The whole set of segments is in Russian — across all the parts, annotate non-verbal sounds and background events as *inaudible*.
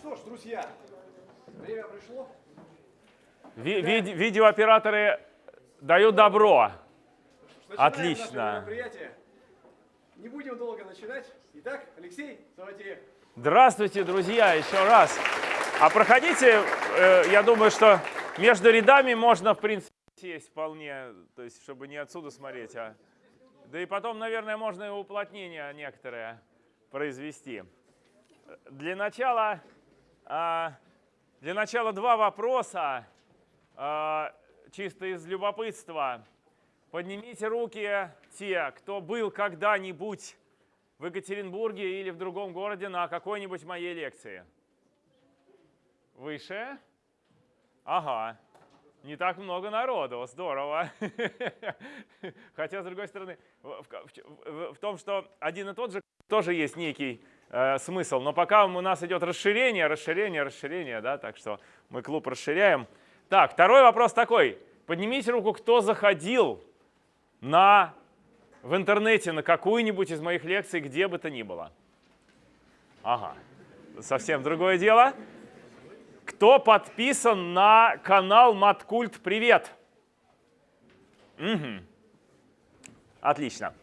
что ж, друзья, время пришло. Ви- ви- видеооператоры дают добро. Начинаем Отлично. Не будем долго начинать. Итак, Алексей Саватеев. Здравствуйте, друзья, еще раз. А проходите, э, я думаю, что между рядами можно, в принципе, сесть вполне, то есть, чтобы не отсюда смотреть, а... Да и потом, наверное, можно и уплотнение некоторое произвести. Для начала, для начала два вопроса, а, чисто из любопытства. Поднимите руки те, кто был когда-нибудь в Екатеринбурге или в другом городе на какой-нибудь моей лекции. Выше? Ага. Не так много народу, здорово. *laughs* Хотя, с другой стороны, в- в том, что один и тот же тоже есть некий э, смысл. Но пока у нас идет расширение, расширение, расширение, да, так что мы клуб расширяем. Так, второй вопрос такой. Поднимите руку, кто заходил на, в интернете на какую-нибудь из моих лекций, где бы то ни было. Ага, совсем другое дело. Кто подписан на канал Маткульт Привет? Мгм. Отлично.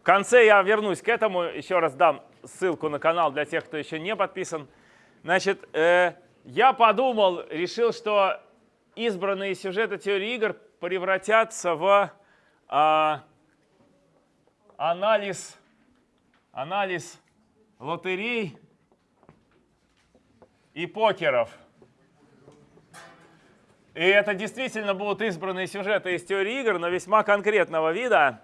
В конце я вернусь к этому, еще раз дам ссылку на канал для тех, кто еще не подписан. Значит, э, я подумал, решил, что избранные сюжеты теории игр превратятся в а, анализ, анализ лотерей и покеров. И это действительно будут избранные сюжеты из теории игр, но весьма конкретного вида.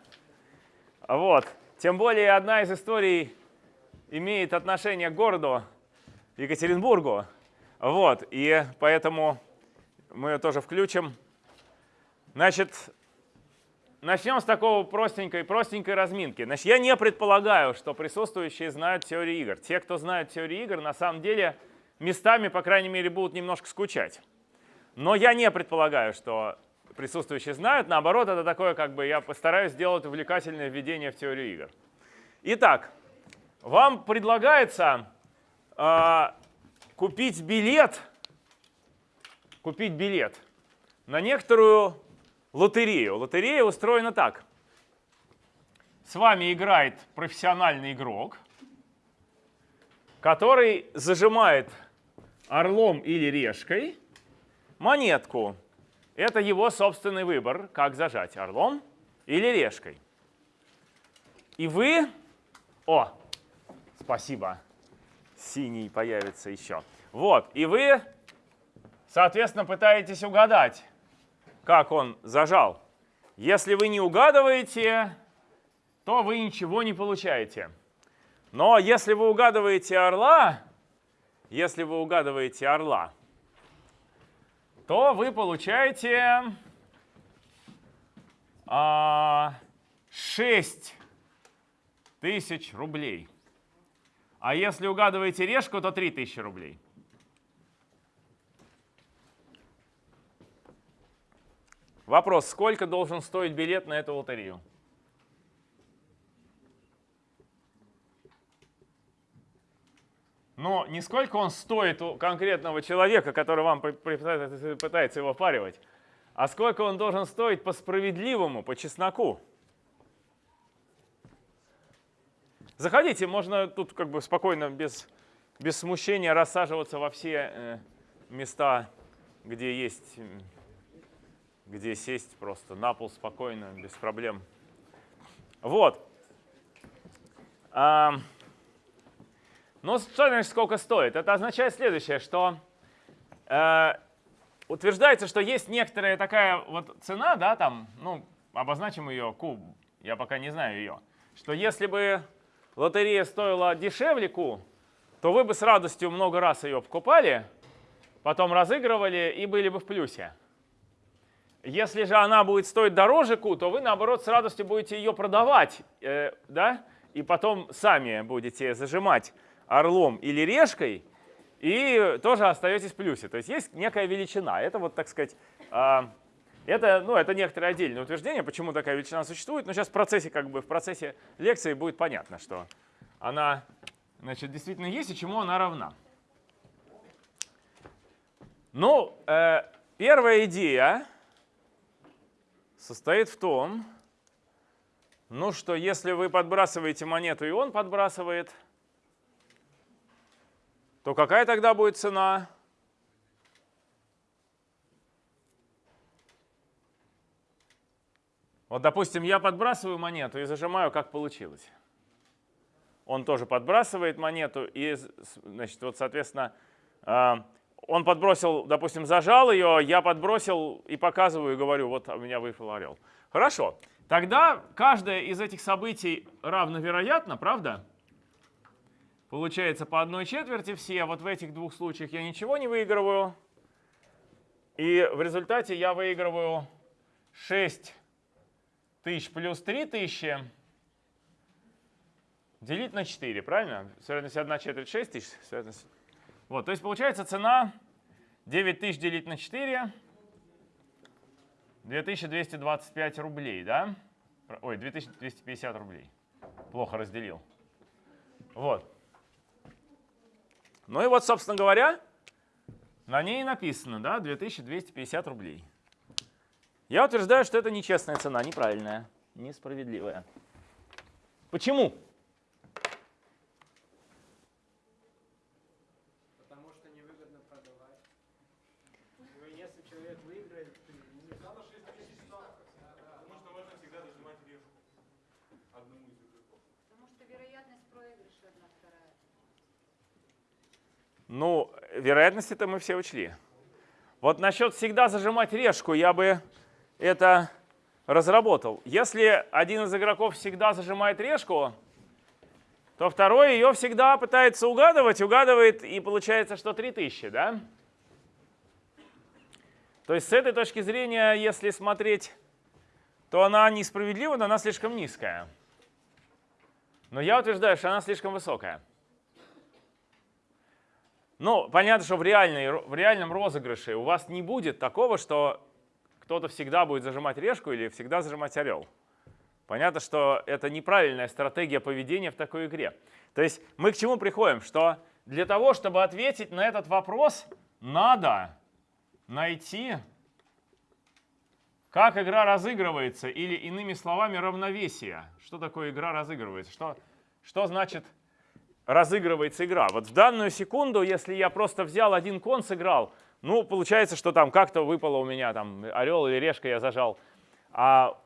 Вот. Тем более одна из историй имеет отношение к городу Екатеринбургу. Вот. И поэтому мы ее тоже включим. Значит, начнем с такого простенькой, простенькой разминки. Значит, я не предполагаю, что присутствующие знают теорию игр. Те, кто знают теорию игр, на самом деле местами, по крайней мере, будут немножко скучать. Но я не предполагаю, что присутствующие знают. Наоборот, это такое, как бы я постараюсь сделать увлекательное введение в теорию игр. Итак, вам предлагается а, купить билет, купить билет на некоторую лотерею. Лотерея устроена так. С вами играет профессиональный игрок, который зажимает орлом или решкой монетку. Это его собственный выбор, как зажать орлом или решкой. И вы... О, спасибо. Синий появится еще. Вот, и вы, соответственно, пытаетесь угадать, как он зажал. Если вы не угадываете, то вы ничего не получаете. Но если вы угадываете орла, если вы угадываете орла, то вы получаете а, 6 тысяч рублей. А если угадываете решку, то 3 тысячи рублей. Вопрос, сколько должен стоить билет на эту лотерею? Но не сколько он стоит у конкретного человека, который вам пытается его впаривать, а сколько он должен стоить по справедливому, по чесноку. Заходите, можно тут как бы спокойно, без, без смущения рассаживаться во все э, места, где есть, где сесть просто на пол спокойно, без проблем. Вот. Ам, ну, что сколько стоит? Это означает следующее, что э, утверждается, что есть некоторая такая вот цена, да, там, ну, обозначим ее Q, я пока не знаю ее, что если бы лотерея стоила дешевле Q, то вы бы с радостью много раз ее покупали, потом разыгрывали и были бы в плюсе. Если же она будет стоить дороже Q, то вы, наоборот, с радостью будете ее продавать, э, да, и потом сами будете зажимать орлом или решкой, и тоже остаетесь в плюсе. То есть есть некая величина. Это вот, так сказать, а, это, ну, это некоторое отдельное утверждение, почему такая величина существует. Но сейчас в процессе, как бы, в процессе лекции будет понятно, что она значит, действительно есть и чему она равна. Ну, э, первая идея состоит в том, ну что если вы подбрасываете монету и он подбрасывает, то какая тогда будет цена? Вот, допустим, я подбрасываю монету и зажимаю, как получилось. Он тоже подбрасывает монету, и, значит, вот, соответственно, а, он подбросил, допустим, зажал ее, я подбросил и показываю, и говорю, вот у меня выпал орел. Хорошо. Тогда каждое из этих событий равновероятно, правда? Получается по одной четверти все. Вот в этих двух случаях я ничего не выигрываю. И в результате я выигрываю 6 тысяч плюс 3 тысячи делить на 4, правильно? С вероятностью 1 четверть 6 тысяч. Вот, то есть получается цена 9 тысяч делить на 4, 2225 рублей, да? Ой, 2250 рублей. Плохо разделил. Вот. Ну и вот, собственно говоря, на ней написано, да, 2250 рублей. Я утверждаю, что это нечестная цена, неправильная, несправедливая. Почему? Потому что невыгодно продавать. Ну, если человек выиграет, ты не Потому что можно всегда дожимать решку одному из игроков. Потому что вероятность проигрыша одна вторая. Ну, вероятности-то мы все учли. Вот насчет всегда зажимать решку я бы это разработал. Если один из игроков всегда зажимает решку, то второй ее всегда пытается угадывать, угадывает, и получается, что 3000, да? То есть с этой точки зрения, если смотреть, то она несправедлива, но она слишком низкая. Но я утверждаю, что она слишком высокая. Ну, понятно, что в, реальной, в реальном розыгрыше у вас не будет такого, что кто-то всегда будет зажимать решку или всегда зажимать орел. Понятно, что это неправильная стратегия поведения в такой игре. То есть мы к чему приходим? Что для того, чтобы ответить на этот вопрос, надо найти, как игра разыгрывается, или иными словами, равновесие. Что такое игра разыгрывается? Что, что значит разыгрывается игра? Вот в данную секунду, если я просто взял один кон, сыграл, ну, получается, что там как-то выпало у меня, там, орел или решка я зажал, а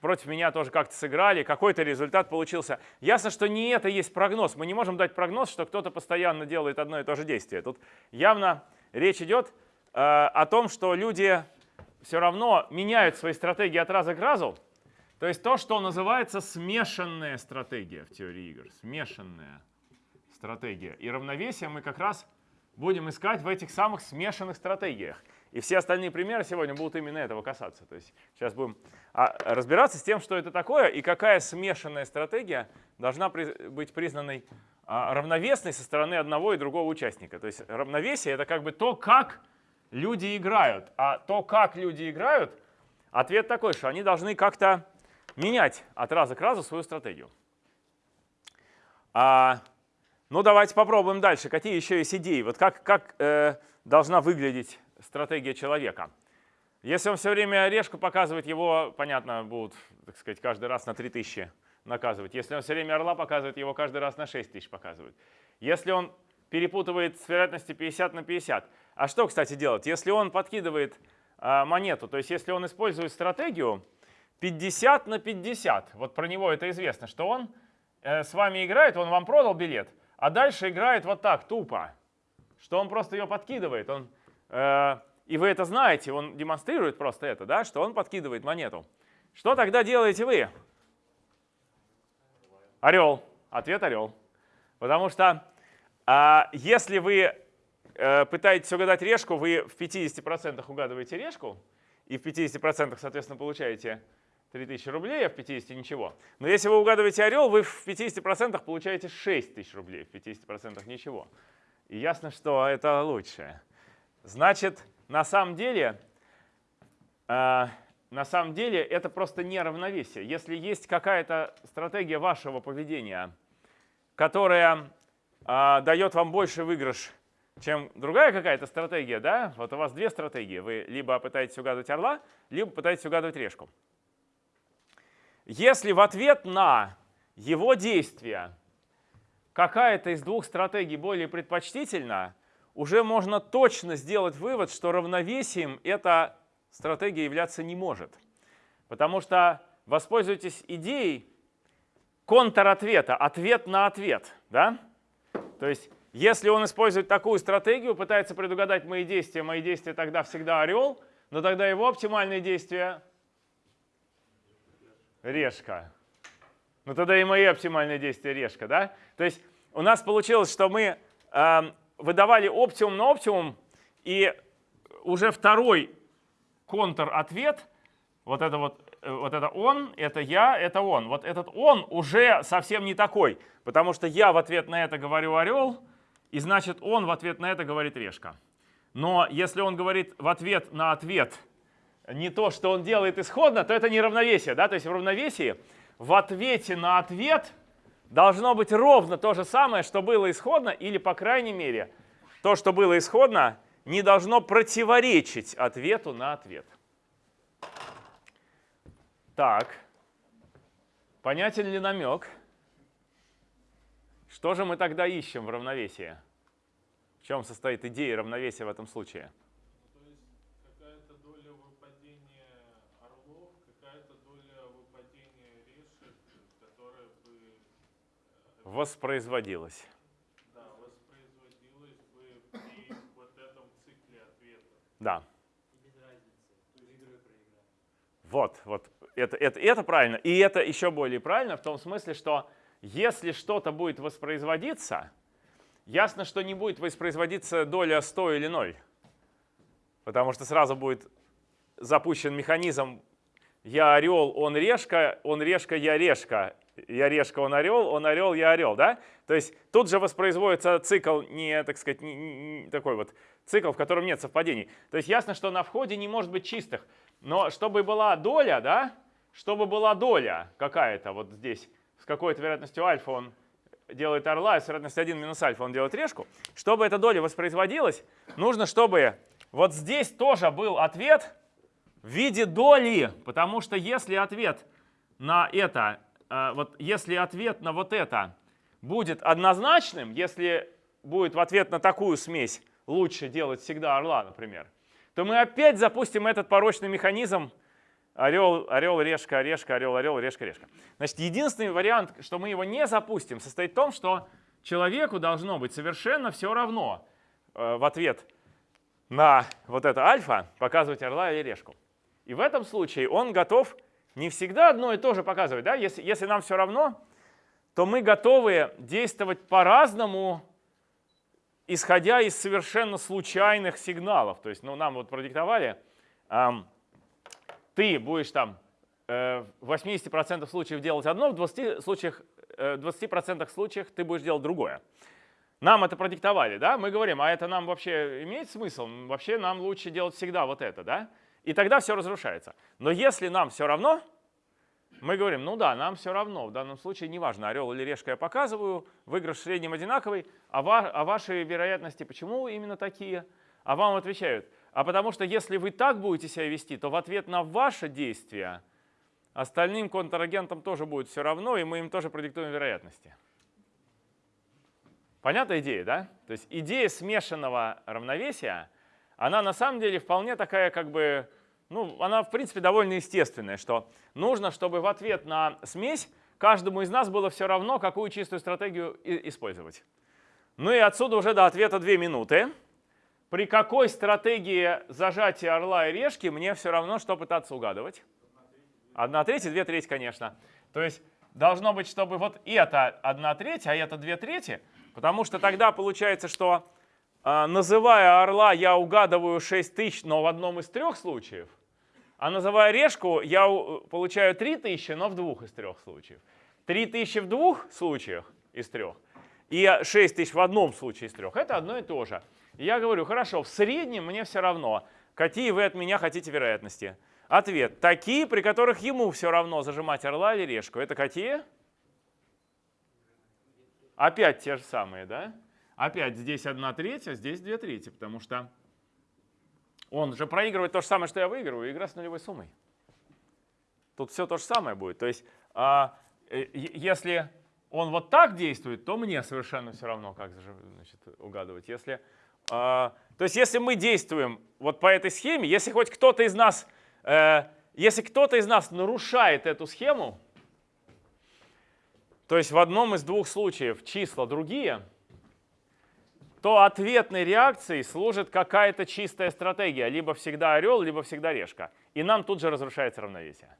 против меня тоже как-то сыграли, какой-то результат получился. Ясно, что не это есть прогноз. Мы не можем дать прогноз, что кто-то постоянно делает одно и то же действие. Тут явно речь идет э, о том, что люди все равно меняют свои стратегии от раза к разу. То есть то, что называется смешанная стратегия в теории игр. Смешанная стратегия. И равновесие мы как раз будем искать в этих самых смешанных стратегиях. И все остальные примеры сегодня будут именно этого касаться. То есть сейчас будем а, разбираться с тем, что это такое и какая смешанная стратегия должна быть признанной а, равновесной со стороны одного и другого участника. То есть равновесие — это как бы то, как люди играют. А то, как люди играют, ответ такой, что они должны как-то менять от раза к разу свою стратегию. А, ну, давайте попробуем дальше. Какие еще есть идеи? Вот как, как э, должна выглядеть стратегия человека? Если он все время решку показывает, его, понятно, будут, так сказать, каждый раз на 3000 наказывать. Если он все время орла показывает, его каждый раз на 6000 показывают. Если он перепутывает с вероятностью 50 на 50. А что, кстати, делать? Если он подкидывает э, монету, то есть если он использует стратегию 50 на 50, вот про него это известно, что он э, с вами играет, он вам продал билет, а дальше играет вот так, тупо, что он просто ее подкидывает. Он, э, и вы это знаете, он демонстрирует просто это, да, что он подкидывает монету. Что тогда делаете вы? Орел. Ответ орел. Потому что э, если вы э, пытаетесь угадать решку, вы в 50% угадываете решку, и в 50% соответственно получаете 3000 рублей, а в 50 ничего. Но если вы угадываете орел, вы в 50% получаете 6000 рублей, в 50% ничего. И ясно, что это лучше. Значит, на самом деле, э, на самом деле это просто неравновесие. Если есть какая-то стратегия вашего поведения, которая э, дает вам больше выигрыш, чем другая какая-то стратегия, да? Вот у вас две стратегии. Вы либо пытаетесь угадывать орла, либо пытаетесь угадывать решку. Если в ответ на его действия какая-то из двух стратегий более предпочтительна, уже можно точно сделать вывод, что равновесием эта стратегия являться не может. Потому что воспользуйтесь идеей контратвета, ответ на ответ. Да? То есть если он использует такую стратегию, пытается предугадать мои действия, мои действия тогда всегда орел, но тогда его оптимальные действия решка. Ну тогда и мои оптимальные действия решка, да? То есть у нас получилось, что мы э, выдавали оптимум на оптимум, и уже второй контр-ответ, вот это вот, э, вот это он, это я, это он. Вот этот он уже совсем не такой, потому что я в ответ на это говорю орел, и значит он в ответ на это говорит решка. Но если он говорит в ответ на ответ не то, что он делает исходно, то это не равновесие. Да? То есть в равновесии в ответе на ответ должно быть ровно то же самое, что было исходно, или, по крайней мере, то, что было исходно, не должно противоречить ответу на ответ. Так, понятен ли намек? Что же мы тогда ищем в равновесии? В чем состоит идея равновесия в этом случае? Ну, то есть какая-то доля выпадения орлов, какая-то доля выпадения решек, которая бы Воспроизводилась. да, воспроизводилась бы при вот этом цикле ответа. Да. И без разницы. Выиграю, проиграю. Вот, вот. Это, это, это правильно. И это еще более правильно в том смысле, что если что-то будет воспроизводиться, ясно, что не будет воспроизводиться доля 100 или 0. Потому что сразу будет запущен механизм «я орел, он решка, он решка, я решка». Я решка, он орел, он орел, я орел. Да? То есть тут же воспроизводится цикл, не, так сказать, не, не- такой вот цикл, в котором нет совпадений. То есть ясно, что на входе не может быть чистых. Но чтобы была доля, да, чтобы была доля какая-то вот здесь, с какой-то вероятностью альфа он делает орла, и с вероятностью 1 минус альфа он делает решку, чтобы эта доля воспроизводилась, нужно, чтобы вот здесь тоже был ответ в виде доли, потому что если ответ на это, вот если ответ на вот это будет однозначным, если будет в ответ на такую смесь лучше делать всегда орла, например, то мы опять запустим этот порочный механизм орел, орел, решка, решка, орел, орел, решка, решка. Значит, единственный вариант, что мы его не запустим, состоит в том, что человеку должно быть совершенно все равно э, в ответ на вот это альфа показывать орла или решку. И в этом случае он готов не всегда одно и то же показывать. Да? Если, если нам все равно, то мы готовы действовать по-разному, исходя из совершенно случайных сигналов. То есть ну, нам вот продиктовали, ам, ты будешь там э, в 80% случаев делать одно, в 20%, случаях, э, 20% случаях ты будешь делать другое. Нам это продиктовали, да? Мы говорим, а это нам вообще имеет смысл? Вообще нам лучше делать всегда вот это, да? И тогда все разрушается. Но если нам все равно, мы говорим, ну да, нам все равно, в данном случае неважно, орел или решка я показываю, выигрыш в среднем одинаковый, а, ва- а ваши вероятности почему именно такие? А вам отвечают, а потому что если вы так будете себя вести, то в ответ на ваше действие остальным контрагентам тоже будет все равно, и мы им тоже продиктуем вероятности. Понятная идея, да? То есть идея смешанного равновесия, она на самом деле вполне такая, как бы, ну, она в принципе довольно естественная, что нужно, чтобы в ответ на смесь каждому из нас было все равно, какую чистую стратегию использовать. Ну и отсюда уже до ответа 2 минуты. При какой стратегии зажатия орла и решки мне все равно, что пытаться угадывать? Одна треть и две трети, конечно. То есть должно быть, чтобы вот это одна треть, а это две трети, потому что тогда получается, что а, называя орла, я угадываю 6 тысяч, но в одном из трех случаев, а называя решку, я получаю 3 тысячи, но в двух из трех случаев. 3 тысячи в двух случаях из трех и 6 тысяч в одном случае из трех. Это одно и то же. Я говорю, хорошо, в среднем мне все равно, какие вы от меня хотите вероятности. Ответ. Такие, при которых ему все равно зажимать орла или решку. Это какие? Опять те же самые, да? Опять здесь 1 треть, а здесь 2 трети, потому что он же проигрывает то же самое, что я выигрываю, игра с нулевой суммой. Тут все то же самое будет. То есть, а, э, если он вот так действует, то мне совершенно все равно, как значит, угадывать. Если, а, то есть, если мы действуем вот по этой схеме, если хоть кто-то из нас, э, если кто-то из нас нарушает эту схему, то есть в одном из двух случаев числа другие, то ответной реакцией служит какая-то чистая стратегия. Либо всегда орел, либо всегда решка. И нам тут же разрушается равновесие.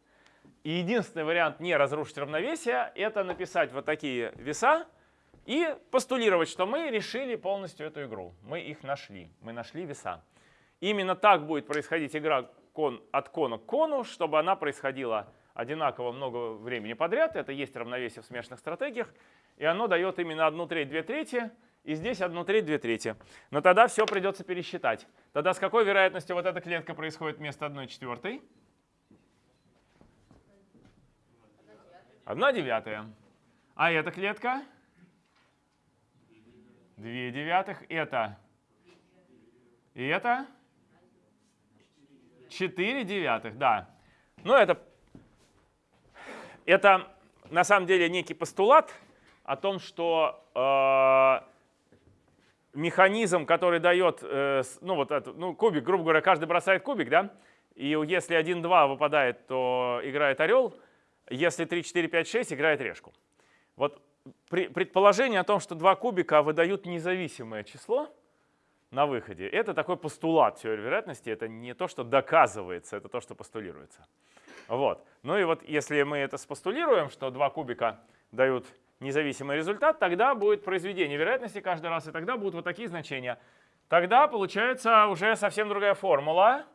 И единственный вариант не разрушить равновесие – это написать вот такие веса и постулировать, что мы решили полностью эту игру. Мы их нашли, мы нашли веса. Именно так будет происходить игра кон, от кона к кону, чтобы она происходила одинаково много времени подряд. Это есть равновесие в смешанных стратегиях. И оно дает именно одну треть, две трети. И здесь одну треть, две трети. Но тогда все придется пересчитать. Тогда с какой вероятностью вот эта клетка происходит вместо одной четвертой? Одна девятая. А эта клетка? Две девятых. Это? И это? Четыре девятых, да. Ну, это это на самом деле некий постулат о том, что э, механизм, который дает, э, ну вот это, ну кубик, грубо говоря, каждый бросает кубик, да, и если 1-2 выпадает, то играет орел, если 3, 4, 5, 6 играет решку. Вот предположение о том, что два кубика выдают независимое число на выходе, это такой постулат теории вероятности, это не то, что доказывается, это то, что постулируется. Вот. Ну и вот если мы это спостулируем, что два кубика дают независимый результат, тогда будет произведение вероятности каждый раз, и тогда будут вот такие значения. Тогда получается уже совсем другая формула.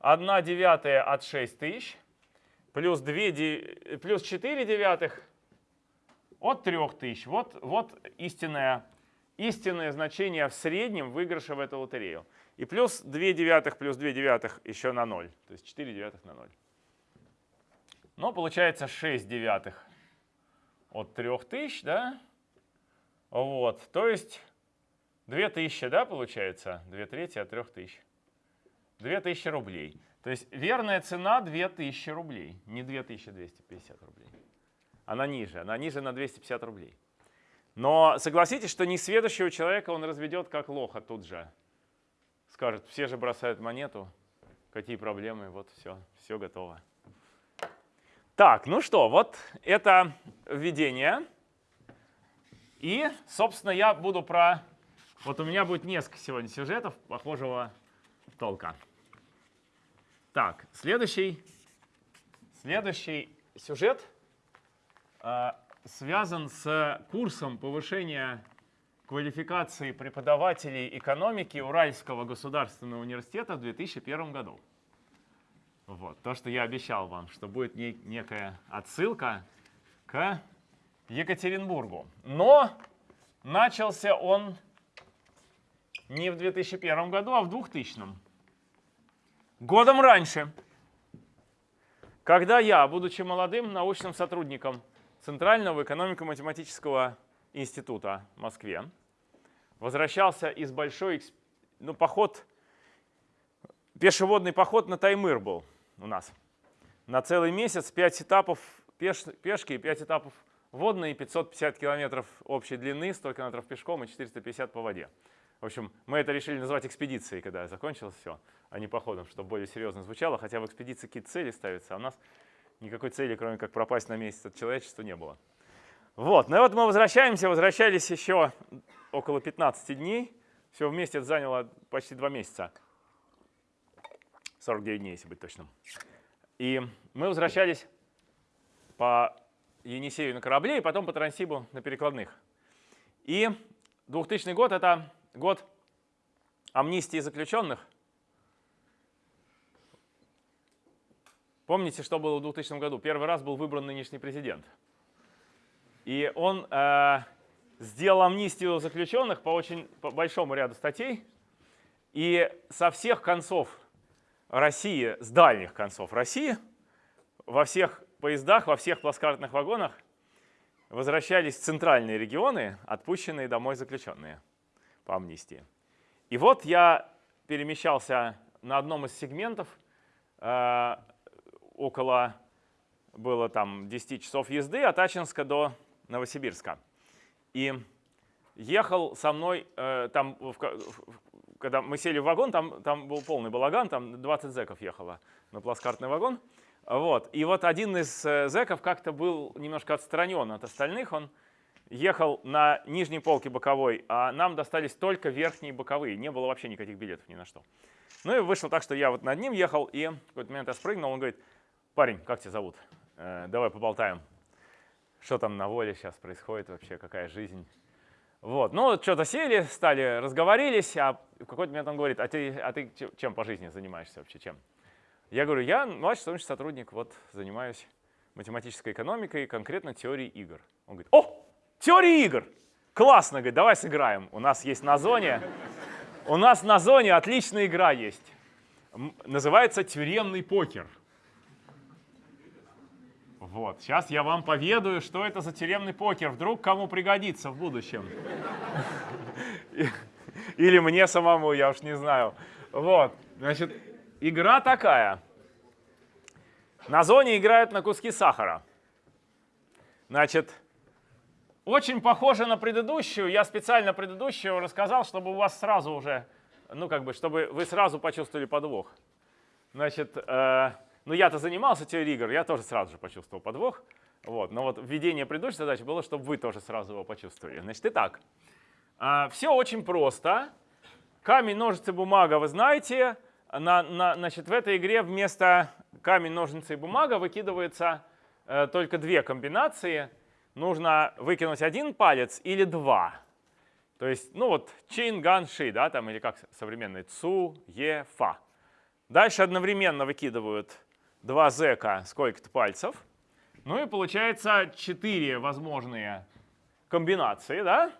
1 девятая от 6 тысяч плюс, 2, плюс 4 девятых от 3 тысяч. Вот, вот истинное, истинное значение в среднем выигрыша в эту лотерею. И плюс 2 девятых плюс 2 девятых еще на 0. То есть 4 девятых на 0. Но получается 6 девятых от 3000, да? Вот, то есть 2000, да, получается? 2 трети от 3000. 2000 рублей. То есть верная цена 2000 рублей, не 2250 рублей. Она ниже, она ниже на 250 рублей. Но согласитесь, что несведущего человека он разведет как лоха тут же. Скажет, все же бросают монету, какие проблемы, вот все, все готово. Так, ну что, вот это введение. И, собственно, я буду про... Вот у меня будет несколько сегодня сюжетов похожего толка. Так, следующий, следующий сюжет э, связан с курсом повышения квалификации преподавателей экономики Уральского государственного университета в 2001 году. Вот, то, что я обещал вам, что будет не, некая отсылка к Екатеринбургу. Но начался он не в 2001 году, а в 2000. Годом раньше, когда я, будучи молодым научным сотрудником Центрального экономико-математического института в Москве, возвращался из большой, ну, поход, пешеводный поход на Таймыр был – у нас. На целый месяц 5 этапов пеш, пешки, 5 этапов водные, 550 километров общей длины, 100 километров пешком и 450 по воде. В общем, мы это решили назвать экспедицией, когда закончилось все, а не походом, чтобы более серьезно звучало, хотя в экспедиции какие-то цели ставятся, а у нас никакой цели, кроме как пропасть на месяц от человечества, не было. Вот, ну и вот мы возвращаемся, возвращались еще около 15 дней, все вместе это заняло почти 2 месяца. 49 дней, если быть точным. И мы возвращались по Енисею на корабле и потом по Трансибу на перекладных. И 2000 год — это год амнистии заключенных. Помните, что было в 2000 году? Первый раз был выбран нынешний президент. И он э, сделал амнистию заключенных по очень по большому ряду статей. И со всех концов России, с дальних концов России, во всех поездах, во всех плацкартных вагонах возвращались в центральные регионы, отпущенные домой заключенные. по амнистии. И вот я перемещался на одном из сегментов, э, около было там 10 часов езды от Ачинска до Новосибирска. И ехал со мной, э, там, в, в, когда мы сели в вагон, там, там был полный балаган, там 20 зеков ехало на плацкартный вагон. Вот. И вот один из э, зеков как-то был немножко отстранен от остальных, он ехал на нижней полке боковой, а нам достались только верхние боковые, не было вообще никаких билетов ни на что. Ну и вышло так, что я вот над ним ехал, и в какой-то момент я спрыгнул, он говорит, парень, как тебя зовут? Э, давай поболтаем. Что там на воле сейчас происходит вообще, какая жизнь? Вот, ну что-то сели, стали, разговорились, а в какой-то момент он говорит, а ты, а ты чем по жизни занимаешься вообще, чем? Я говорю, я младший научный сотрудник, вот занимаюсь математической экономикой, конкретно теорией игр. Он говорит, о, теория игр! Классно, говорит, давай сыграем. У нас есть на зоне, у нас на зоне отличная игра есть. Называется тюремный покер. Вот, сейчас я вам поведаю, что это за тюремный покер. Вдруг кому пригодится в будущем. Или мне самому, я уж не знаю. Вот, значит, игра такая. На зоне играют на куски сахара. Значит, очень похоже на предыдущую. Я специально предыдущую рассказал, чтобы у вас сразу уже, ну как бы, чтобы вы сразу почувствовали подвох. Значит, э, ну я-то занимался теорией игр, я тоже сразу же почувствовал подвох. Вот. Но вот введение предыдущей задачи было, чтобы вы тоже сразу его почувствовали. Значит, итак, а, все очень просто. Камень, ножницы, бумага, вы знаете. На, на, значит, в этой игре вместо камень, ножницы и бумага выкидывается э, только две комбинации. Нужно выкинуть один палец или два. То есть, ну вот, чин, ган, ши, да, там, или как современный, цу, е, фа. Дальше одновременно выкидывают два зека сколько-то пальцев. Ну и получается четыре возможные комбинации, да?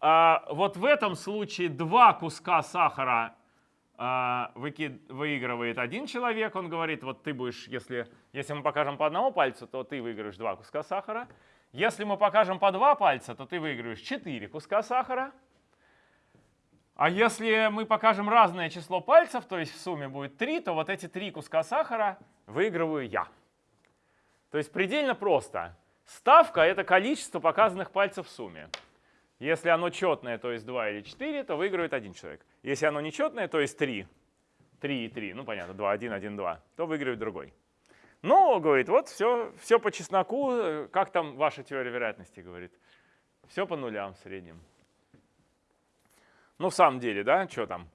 А вот в этом случае два куска сахара а, выкид, выигрывает один человек. Он говорит, вот ты будешь, если, если мы покажем по одному пальцу, то ты выиграешь два куска сахара. Если мы покажем по два пальца, то ты выиграешь четыре куска сахара. А если мы покажем разное число пальцев, то есть в сумме будет 3, то вот эти три куска сахара выигрываю я. То есть предельно просто. Ставка — это количество показанных пальцев в сумме. Если оно четное, то есть 2 или 4, то выигрывает один человек. Если оно нечетное, то есть 3, 3 и 3, ну понятно, 2, 1, 1, 2, то выигрывает другой. Ну, говорит, вот все, все по чесноку, как там ваша теория вероятности, говорит. Все по нулям в среднем. Ну, в самом деле, да, что там?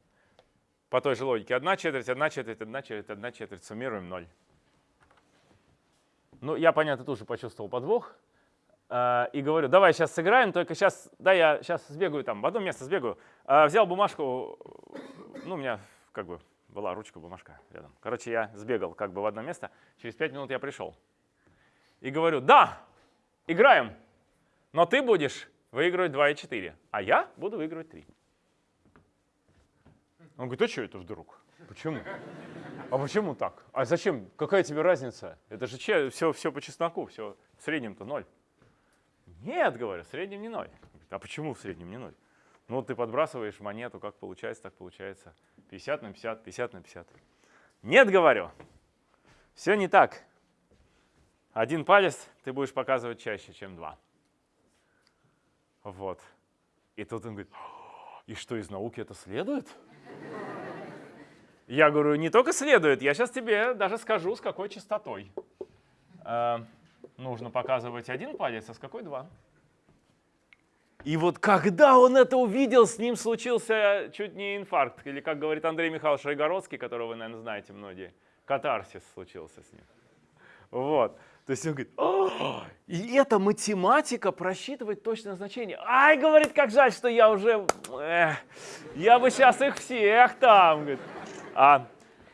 По той же логике. Одна четверть, одна четверть, одна четверть, одна четверть. Суммируем ноль. Ну, я, понятно, тоже почувствовал подвох. Э, и говорю, давай сейчас сыграем, только сейчас, да, я сейчас сбегаю там, в одно место сбегаю. Э, взял бумажку, ну, у меня как бы была ручка, бумажка рядом. Короче, я сбегал как бы в одно место. Через пять минут я пришел. И говорю, да, играем, но ты будешь выигрывать 2 и 4, а я буду выигрывать 3. Он говорит, а что это вдруг? Почему? А почему так? А зачем? Какая тебе разница? Это же че, все, все по чесноку, все в среднем-то ноль. Нет, говорю, в среднем не ноль. А почему в среднем не ноль? Ну ты подбрасываешь монету, как получается, так получается. 50 на 50, 50 на 50. Нет, говорю, все не так. Один палец ты будешь показывать чаще, чем два. Вот. И тут он говорит, и что из науки это следует? Я говорю, не только следует, я сейчас тебе даже скажу, с какой частотой. Э, нужно показывать один палец, а с какой два. И вот когда он это увидел, с ним случился чуть не инфаркт. Или, как говорит Андрей Михайлович Райгородский, которого вы, наверное, знаете многие, катарсис случился с ним. Вот. То есть он говорит, О, и эта математика просчитывает точное значение. Ай, говорит, как жаль, что я уже, эх, я бы сейчас их всех там. Говорит. А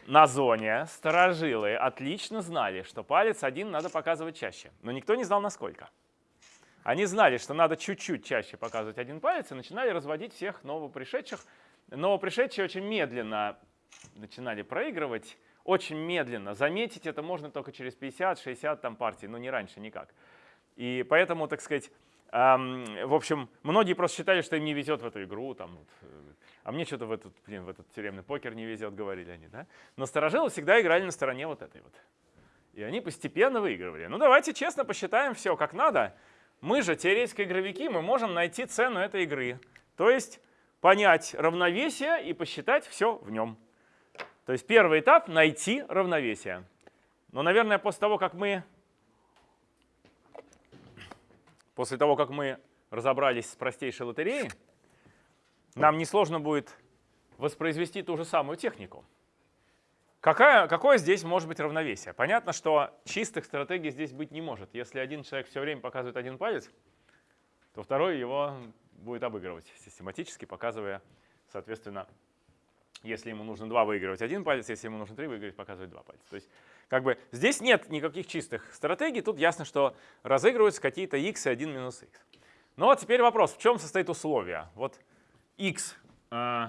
на зоне сторожилы отлично знали, что палец один надо показывать чаще, но никто не знал насколько. Они знали, что надо чуть-чуть чаще показывать один палец и начинали разводить всех новопришедших. Новопришедшие очень медленно начинали проигрывать, очень медленно. Заметить это можно только через 50-60 там партий, но не раньше никак. И поэтому, так сказать, Ам, В общем, многие просто считали, что им не везет в эту игру, там, вот, э, а мне что-то в этот, блин, в этот тюремный покер не везет, говорили они, да? Но старожилы всегда играли на стороне вот этой вот. И они постепенно выигрывали. Ну давайте честно посчитаем все как надо. Мы же, теоретические игровики, мы можем найти цену этой игры. То есть понять равновесие и посчитать все в нем. То есть первый этап — найти равновесие. Но, наверное, после того, как мы, после того, как мы разобрались с простейшей лотереей, нам несложно будет воспроизвести ту же самую технику. Какая, какое здесь может быть равновесие? Понятно, что чистых стратегий здесь быть не может. Если один человек все время показывает один палец, то второй его будет обыгрывать систематически, показывая, соответственно, если ему нужно два выигрывать один палец, если ему нужно три выиграть, показывать два пальца. То есть как бы здесь нет никаких чистых стратегий, тут ясно, что разыгрываются какие-то x и 1 минус x. Ну а теперь вопрос, в чем состоит условие? Вот x э,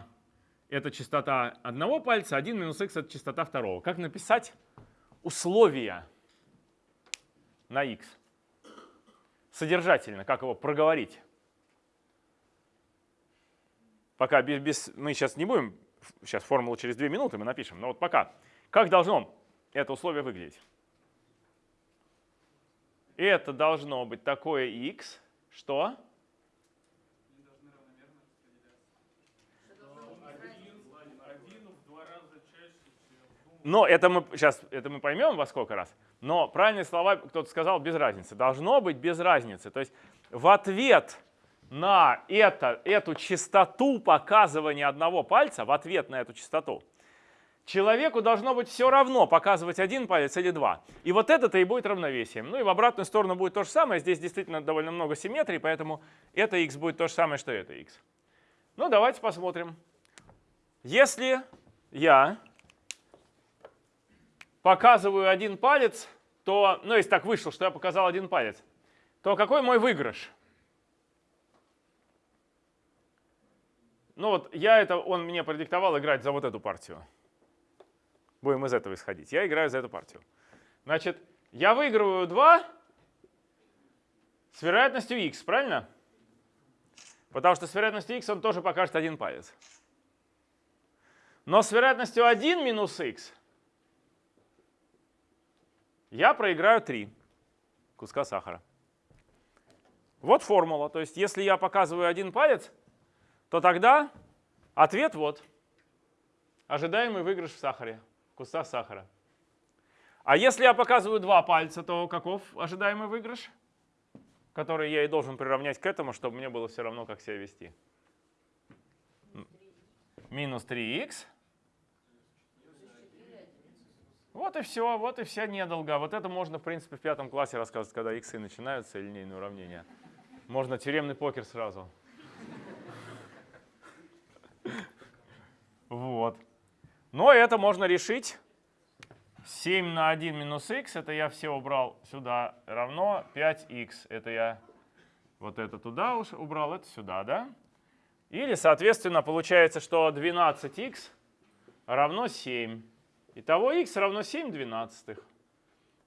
это частота одного пальца, 1 минус x это частота второго. Как написать условия на x? Содержательно, как его проговорить? Пока без, без, мы сейчас не будем, сейчас формулу через 2 минуты мы напишем, но вот пока. Как должно это условие выглядеть? Это должно быть такое x, что? Но это мы сейчас это мы поймем во сколько раз. Но правильные слова кто-то сказал без разницы. Должно быть без разницы. То есть в ответ на это, эту частоту показывания одного пальца, в ответ на эту частоту, человеку должно быть все равно показывать один палец или два. И вот это-то и будет равновесием. Ну и в обратную сторону будет то же самое. Здесь действительно довольно много симметрии, поэтому это x будет то же самое, что это x. Ну давайте посмотрим. Если я показываю один палец, то, ну если так вышло, что я показал один палец, то какой мой выигрыш? Ну вот я это, он мне продиктовал играть за вот эту партию. Будем из этого исходить. Я играю за эту партию. Значит, я выигрываю 2 с вероятностью x, правильно? Потому что с вероятностью x он тоже покажет один палец. Но с вероятностью 1 минус x я проиграю 3 куска сахара. Вот формула. То есть если я показываю один палец, то тогда ответ вот. Ожидаемый выигрыш в сахаре, в кустах сахара. А если я показываю два пальца, то каков ожидаемый выигрыш? Который я и должен приравнять к этому, чтобы мне было все равно, как себя вести. Минус 3х. Вот и все, вот и вся недолга. Вот это можно, в принципе, в пятом классе рассказывать, когда иксы начинаются, линейные уравнения. Можно тюремный покер сразу. Вот. Но это можно решить. 7 на 1 минус х, это я все убрал сюда, равно 5х. Это я вот это туда уж убрал, это сюда, да? Или, соответственно, получается, что 12х равно 7. Итого х равно 7 двенадцатых.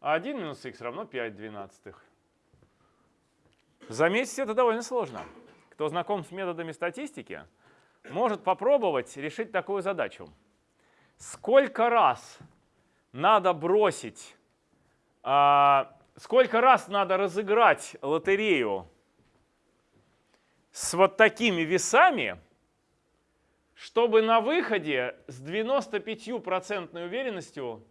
А 1 минус х равно 5 двенадцатых. Заметьте, это довольно сложно. Кто знаком с методами статистики, может попробовать решить такую задачу. Сколько раз надо бросить, а, сколько раз надо разыграть лотерею с вот такими весами, чтобы на выходе с 95% уверенностью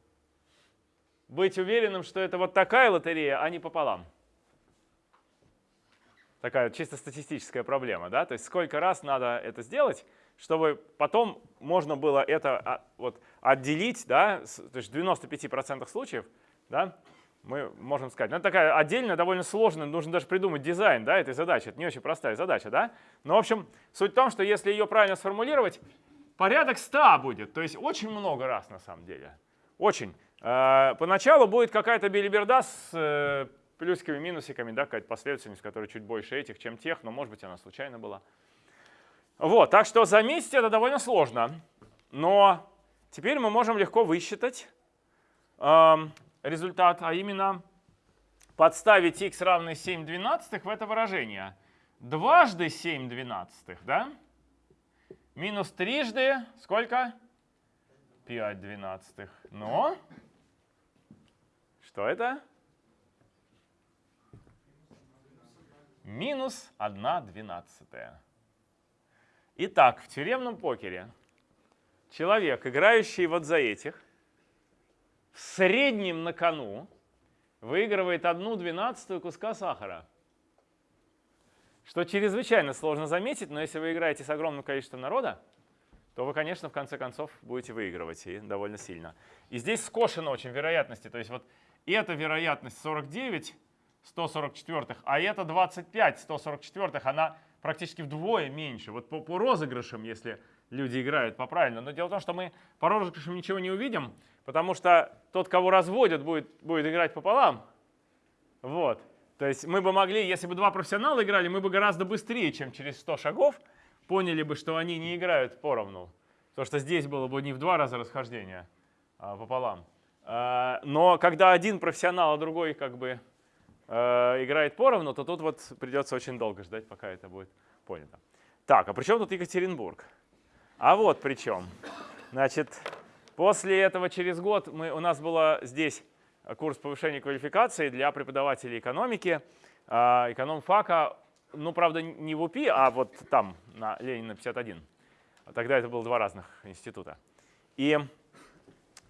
быть уверенным, что это вот такая лотерея, а не пополам. Такая чисто статистическая проблема, да? То есть сколько раз надо это сделать, чтобы потом можно было это а, вот отделить, да, то есть в 95% случаев, да, мы можем сказать. Ну, это такая отдельная, довольно сложная, нужно даже придумать дизайн да, этой задачи. Это не очень простая задача. Да? Но, в общем, суть в том, что если ее правильно сформулировать, порядок 100 будет. То есть очень много раз на самом деле. Очень. Э, поначалу будет какая-то билиберда с э, плюсиками, минусиками, да, какая-то последовательность, которая чуть больше этих, чем тех, но может быть она случайно была. Вот, так что заметить это довольно сложно. Но теперь мы можем легко высчитать эм, результат, а именно подставить x равный 7 двенадцатых в это выражение. Дважды 7 двенадцатых, да? Минус трижды сколько? 5 двенадцатых. Но что это? Минус 1 двенадцатая. Итак, в тюремном покере человек, играющий вот за этих, в среднем на кону выигрывает одну двенадцатую куска сахара. Что чрезвычайно сложно заметить, но если вы играете с огромным количеством народа, то вы, конечно, в конце концов будете выигрывать и довольно сильно. И здесь скошено очень вероятности. То есть вот эта вероятность 49 144, а это 25 144, она практически вдвое меньше. Вот по, по розыгрышам, если люди играют по правильно. Но дело в том, что мы по розыгрышам ничего не увидим, потому что тот, кого разводят, будет, будет играть пополам. Вот. То есть мы бы могли, если бы два профессионала играли, мы бы гораздо быстрее, чем через 100 шагов, поняли бы, что они не играют поровну. Потому что здесь было бы не в два раза расхождение, а пополам. А, но когда один профессионал, а другой как бы э, играет поровну, то тут вот придется очень долго ждать, пока это будет понято. Так, а при чем тут Екатеринбург? А вот при чем. Значит, после этого через год мы, у нас было здесь курс повышения квалификации для преподавателей экономики, а, экономфака, ну, правда, не в УПИ, а вот там, на Ленина 51. Тогда это было два разных института. И,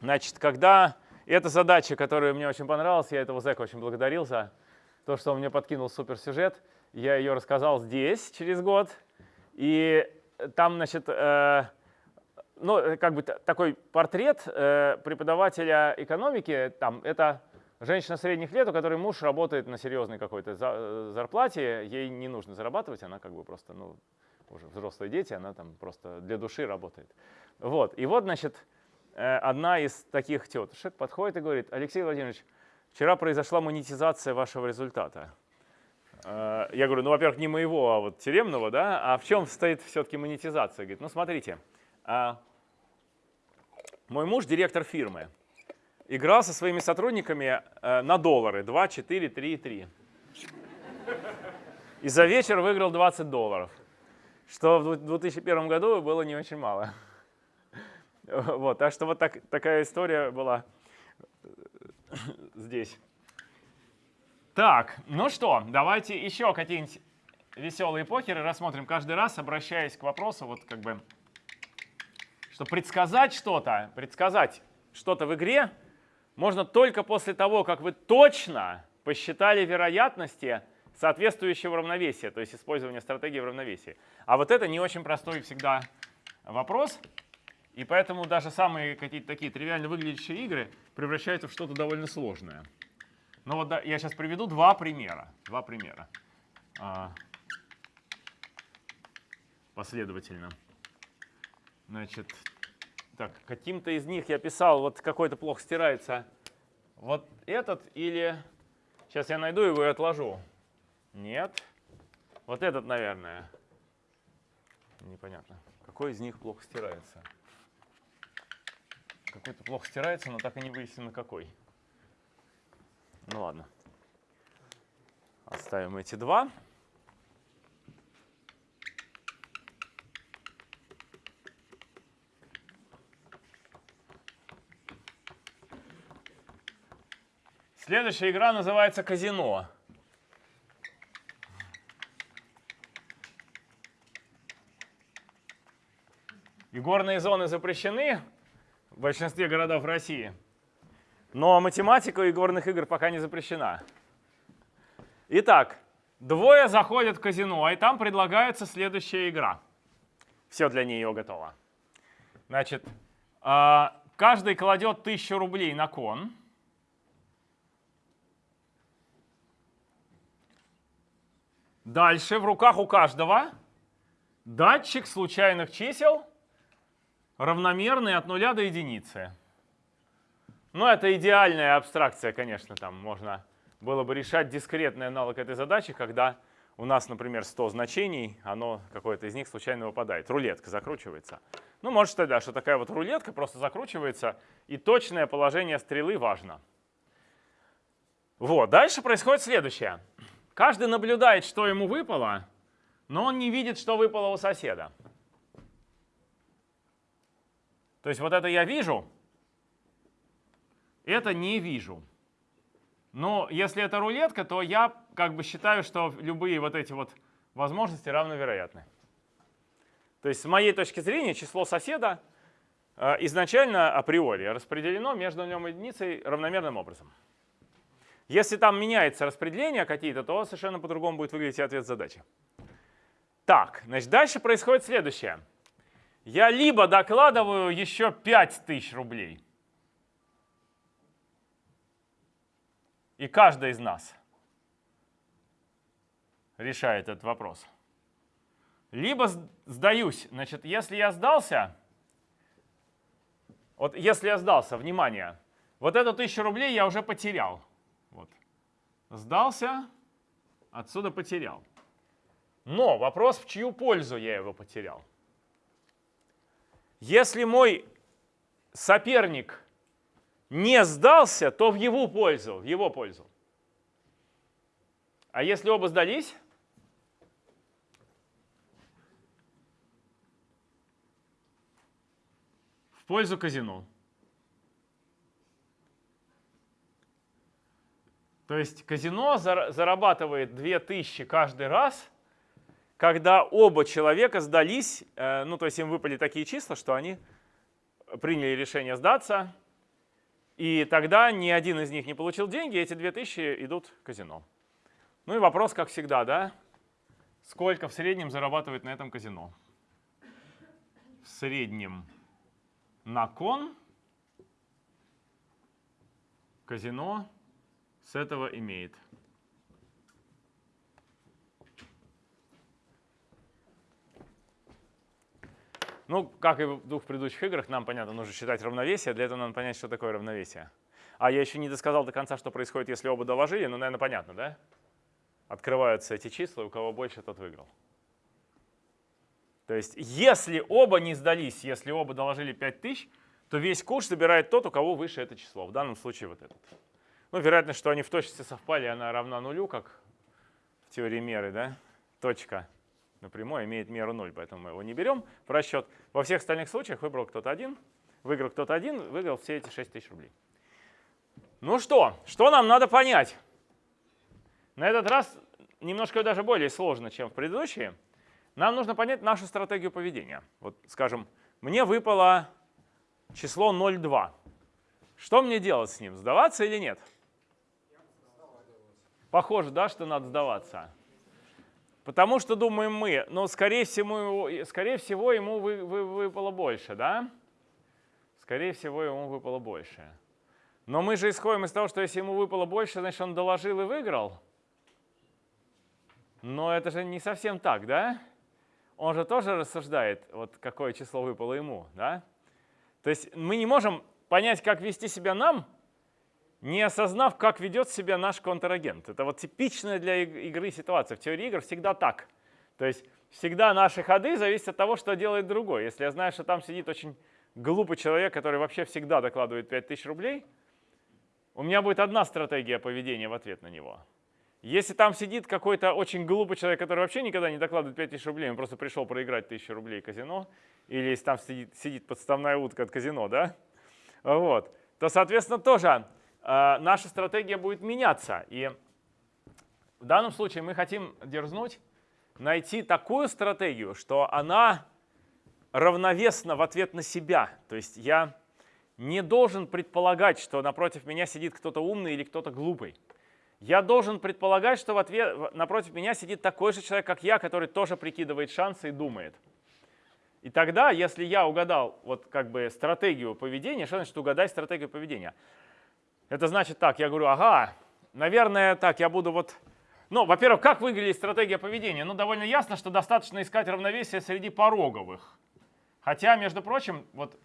значит, когда эта задача, которая мне очень понравилась, я этого зэка очень благодарил за то, что он мне подкинул суперсюжет, я ее рассказал здесь через год. И там, значит, э, ну, как бы такой портрет э, преподавателя экономики, там, это женщина средних лет, у которой муж работает на серьезной какой-то за, зарплате, ей не нужно зарабатывать, она как бы просто, ну, уже взрослые дети, она там просто для души работает. Вот, и вот, значит, э, одна из таких тетушек подходит и говорит, Алексей Владимирович, вчера произошла монетизация вашего результата. Э, я говорю, ну, во-первых, не моего, а вот тюремного, да, а в чем стоит все-таки монетизация? Говорит, ну, смотрите, а, мой муж директор фирмы. Играл со своими сотрудниками э, на доллары 2, 4, 3 и 3. И за вечер выиграл 20 долларов, что в 2001 году было не очень мало. *laughs* Вот, так что вот так, такая история была *laughs* здесь. Так, ну что, давайте еще какие-нибудь веселые покеры рассмотрим каждый раз, обращаясь к вопросу, вот как бы что предсказать что-то, предсказать что-то в игре можно только после того, как вы точно посчитали вероятности соответствующего равновесия, то есть использования стратегии в равновесии. А вот это не очень простой всегда вопрос, и поэтому даже самые какие-то такие тривиально выглядящие игры превращаются в что-то довольно сложное. Ну вот да, я сейчас приведу два примера. Два примера. А, последовательно. Значит, так, каким-то из них я писал, вот какой-то плохо стирается. Вот этот или... Сейчас я найду его и отложу. Нет. Вот этот, наверное. Непонятно. Какой из них плохо стирается? Какой-то плохо стирается, но так и не выяснено какой. Ну ладно. Оставим эти два. Следующая игра называется казино. И зоны запрещены в большинстве городов России. Но математика игорных игр пока не запрещена. Итак, двое заходят в казино, и там предлагается следующая игра. Все для нее готово. Значит, а, каждый кладет 1000 рублей на кон. Дальше в руках у каждого датчик случайных чисел, равномерный от нуля до единицы. Ну, это идеальная абстракция, конечно, там можно было бы решать дискретный аналог этой задачи, когда у нас, например, 100 значений, оно какое-то из них случайно выпадает. Рулетка закручивается. Ну, может тогда, что такая вот рулетка просто закручивается, и точное положение стрелы важно. Вот, дальше происходит следующее. Каждый наблюдает, что ему выпало, но он не видит, что выпало у соседа. То есть вот это я вижу, это не вижу. Но если это рулетка, то я как бы считаю, что любые вот эти вот возможности равновероятны. То есть с моей точки зрения число соседа э, изначально априори распределено между нем и единицей равномерным образом. Если там меняется распределение какие-то, то совершенно по-другому будет выглядеть ответ задачи. Так, значит, дальше происходит следующее. Я либо докладываю еще 5000 рублей, и каждый из нас решает этот вопрос. Либо сдаюсь. Значит, если я сдался, вот если я сдался, внимание, вот эту тысячу рублей я уже потерял. Вот. Сдался, отсюда потерял. Но вопрос, в чью пользу я его потерял. Если мой соперник не сдался, то в его пользу, в его пользу. А если оба сдались, в пользу казино. То есть казино зарабатывает 2000 каждый раз, когда оба человека сдались, э, ну то есть им выпали такие числа, что они приняли решение сдаться, и тогда ни один из них не получил деньги, эти 2000 идут в казино. Ну и вопрос, как всегда, да? Сколько в среднем зарабатывает на этом казино? В среднем на кон казино с этого имеет. Ну, как и в двух предыдущих играх, нам, понятно, нужно считать равновесие. Для этого надо понять, что такое равновесие. А я еще не досказал до конца, что происходит, если оба доложили. Ну, наверное, понятно, да? Открываются эти числа, у кого больше, тот выиграл. То есть, если оба не сдались, если оба доложили 5000, то весь курс собирает тот, у кого выше это число. В данном случае вот этот. Ну, вероятность, что они в точности совпали, она равна нулю, как в теории меры, да? Точка напрямую имеет меру 0, поэтому мы его не берем в расчет. Во всех остальных случаях выбрал кто-то один, выиграл кто-то один, выиграл все эти 6 тысяч рублей. Ну что, что нам надо понять? На этот раз немножко даже более сложно, чем в предыдущие. Нам нужно понять нашу стратегию поведения. Вот, скажем, мне выпало число 0,2. Что мне делать с ним? Сдаваться или нет? Похоже, да, что надо сдаваться. Потому что думаем мы, но скорее всего, скорее всего ему вы, вы, выпало больше, да? Скорее всего ему выпало больше. Но мы же исходим из того, что если ему выпало больше, значит он доложил и выиграл. Но это же не совсем так, да? Он же тоже рассуждает, вот какое число выпало ему, да? То есть мы не можем понять, как вести себя нам, не осознав, как ведет себя наш контрагент. Это вот типичная для игры ситуация. В теории игр всегда так. То есть всегда наши ходы зависят от того, что делает другой. Если я знаю, что там сидит очень глупый человек, который вообще всегда докладывает 5000 рублей, у меня будет одна стратегия поведения в ответ на него. Если там сидит какой-то очень глупый человек, который вообще никогда не докладывает 5000 рублей, он просто пришел проиграть 1000 рублей казино, или если там сидит, сидит подставная утка от казино, да, вот, то, соответственно, тоже наша стратегия будет меняться. И в данном случае мы хотим дерзнуть найти такую стратегию, что она равновесна в ответ на себя. То есть я не должен предполагать, что напротив меня сидит кто-то умный или кто-то глупый. Я должен предполагать, что в ответ, напротив меня сидит такой же человек, как я, который тоже прикидывает шансы и думает. И тогда, если я угадал вот как бы стратегию поведения, что значит угадать стратегию поведения? Это значит так, я говорю, ага, наверное, так, я буду вот... Ну, во-первых, как выглядит стратегия поведения? Ну, довольно ясно, что достаточно искать равновесие среди пороговых. Хотя, между прочим, вот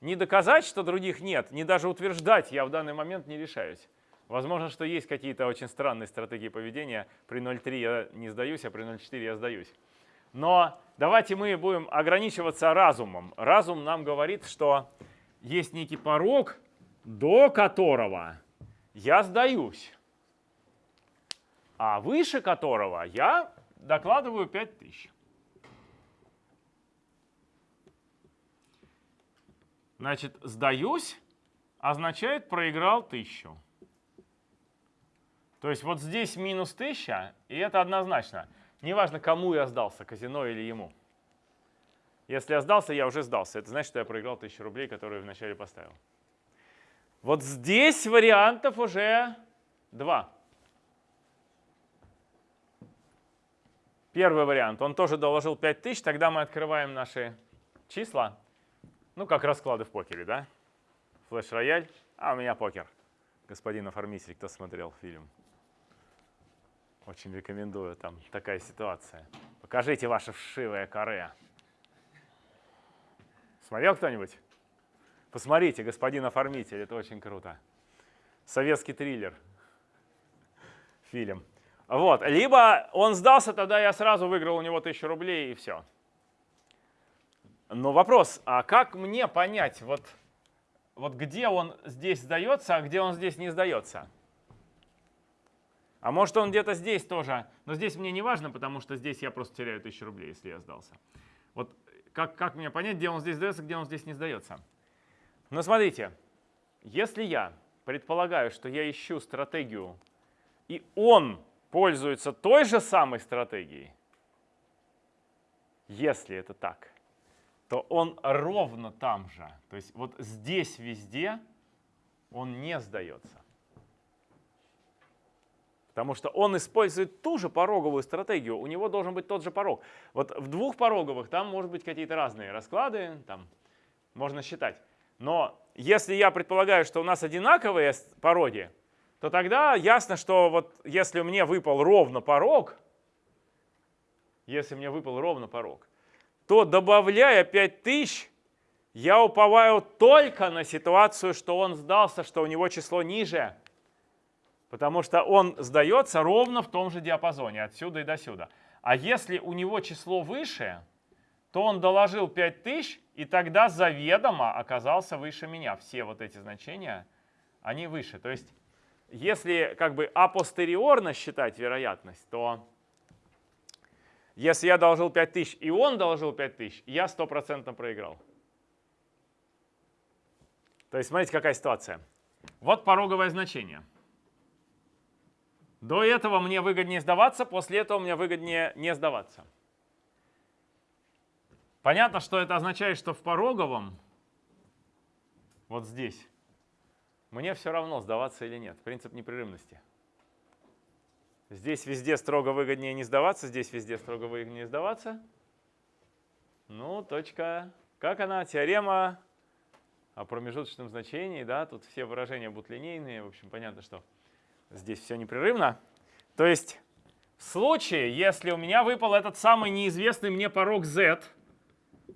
не доказать, что других нет, не даже утверждать я в данный момент не решаюсь. Возможно, что есть какие-то очень странные стратегии поведения. При 0.3 я не сдаюсь, а при 0.4 я сдаюсь. Но давайте мы будем ограничиваться разумом. Разум нам говорит, что есть некий порог, до которого я сдаюсь. а выше которого я докладываю 5000. Значит, сдаюсь означает проиграл 1000. То есть вот здесь минус 1000, и это однозначно. Неважно, кому я сдался, казино или ему. Если я сдался, я уже сдался. Это значит, что я проиграл 1000 рублей, которые вначале поставил. Вот здесь вариантов уже два. Первый вариант. Он тоже доложил 5000, тогда мы открываем наши числа. Ну, как расклады в покере, да? Флеш-рояль, а у меня покер. Господин оформитель, кто смотрел фильм. Очень рекомендую, там такая ситуация. Покажите ваше вшивое каре. Смотрел кто-нибудь? Посмотрите, господин оформитель, это очень круто. Советский триллер. Фильм. Вот. Либо он сдался, тогда я сразу выиграл у него тысячу рублей и все. Но вопрос, а как мне понять, вот, вот где он здесь сдается, а где он здесь не сдается? А может он где-то здесь тоже, но здесь мне не важно, потому что здесь я просто теряю тысячу рублей, если я сдался. Вот как, как мне понять, где он здесь сдается, где он здесь не сдается? Но смотрите, если я предполагаю, что я ищу стратегию, и он пользуется той же самой стратегией, если это так, то он ровно там же. То есть вот здесь везде он не сдается. Потому что он использует ту же пороговую стратегию, у него должен быть тот же порог. Вот в двух пороговых там может быть какие-то разные расклады, там можно считать. Но если я предполагаю, что у нас одинаковые пороги, то тогда ясно, что вот если мне выпал ровно порог, если мне выпал ровно порог, то добавляя 5000, я уповаю только на ситуацию, что он сдался, что у него число ниже. Потому что он сдается ровно в том же диапазоне, отсюда и до сюда. А если у него число выше, то он доложил 5000, и тогда заведомо оказался выше меня. Все вот эти значения, они выше. То есть, если как бы апостериорно считать вероятность, то если я доложил 5000 и он доложил 5000, я стопроцентно проиграл. То есть смотрите, какая ситуация. Вот пороговое значение. До этого мне выгоднее сдаваться, после этого мне выгоднее не сдаваться. Понятно, что это означает, что в пороговом, вот здесь, мне все равно сдаваться или нет. Принцип непрерывности. Здесь везде строго выгоднее не сдаваться, здесь везде строго выгоднее сдаваться. Ну, точка. Как она? Теорема о промежуточном значении. Да? Тут все выражения будут линейные. В общем, понятно, что здесь все непрерывно. То есть в случае, если у меня выпал этот самый неизвестный мне порог z,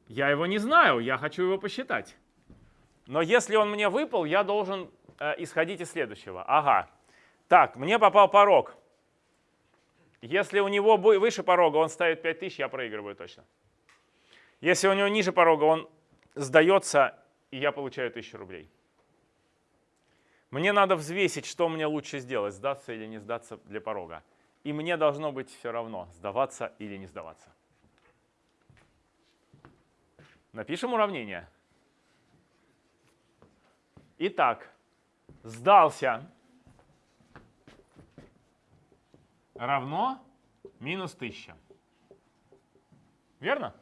я его не знаю, я хочу его посчитать. Но если он мне выпал, я должен э, исходить из следующего. Ага. Так, мне попал порог. Если у него выше порога он ставит 5000, я проигрываю точно. Если у него ниже порога он сдается, и я получаю 1000 рублей. Мне надо взвесить, что мне лучше сделать, сдаться или не сдаться для порога. И мне должно быть все равно, сдаваться или не сдаваться. Напишем уравнение. Итак, сдался равно минус 1000. Верно?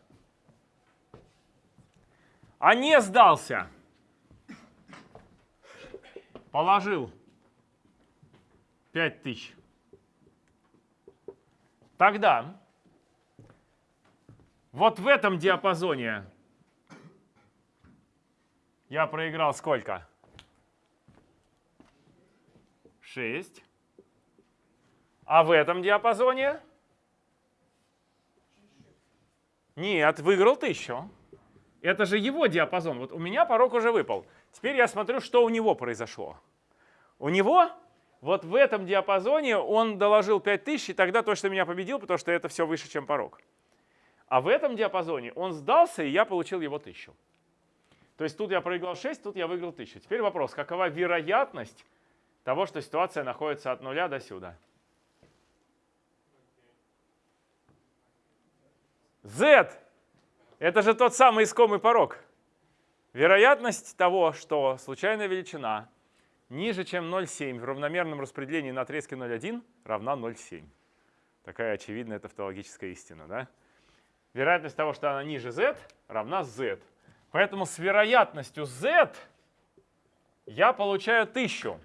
А не сдался. Положил 5000. Тогда вот в этом диапазоне я проиграл сколько? 6. А в этом диапазоне? Нет, выиграл 1000. Это же его диапазон. Вот у меня порог уже выпал. Теперь я смотрю, что у него произошло. У него вот в этом диапазоне он доложил 5000, и тогда точно меня победил, потому что это все выше, чем порог. А в этом диапазоне он сдался, и я получил его 1000. То есть тут я проиграл 6, тут я выиграл 1000. Теперь вопрос, какова вероятность того, что ситуация находится от нуля до сюда? Z – это же тот самый искомый порог. Вероятность того, что случайная величина ниже, чем 0,7 в равномерном распределении на отрезке 0,1 равна 0,7. Такая очевидная тавтологическая истина, да? Вероятность того, что она ниже z, равна z. Поэтому с вероятностью z я получаю 1000.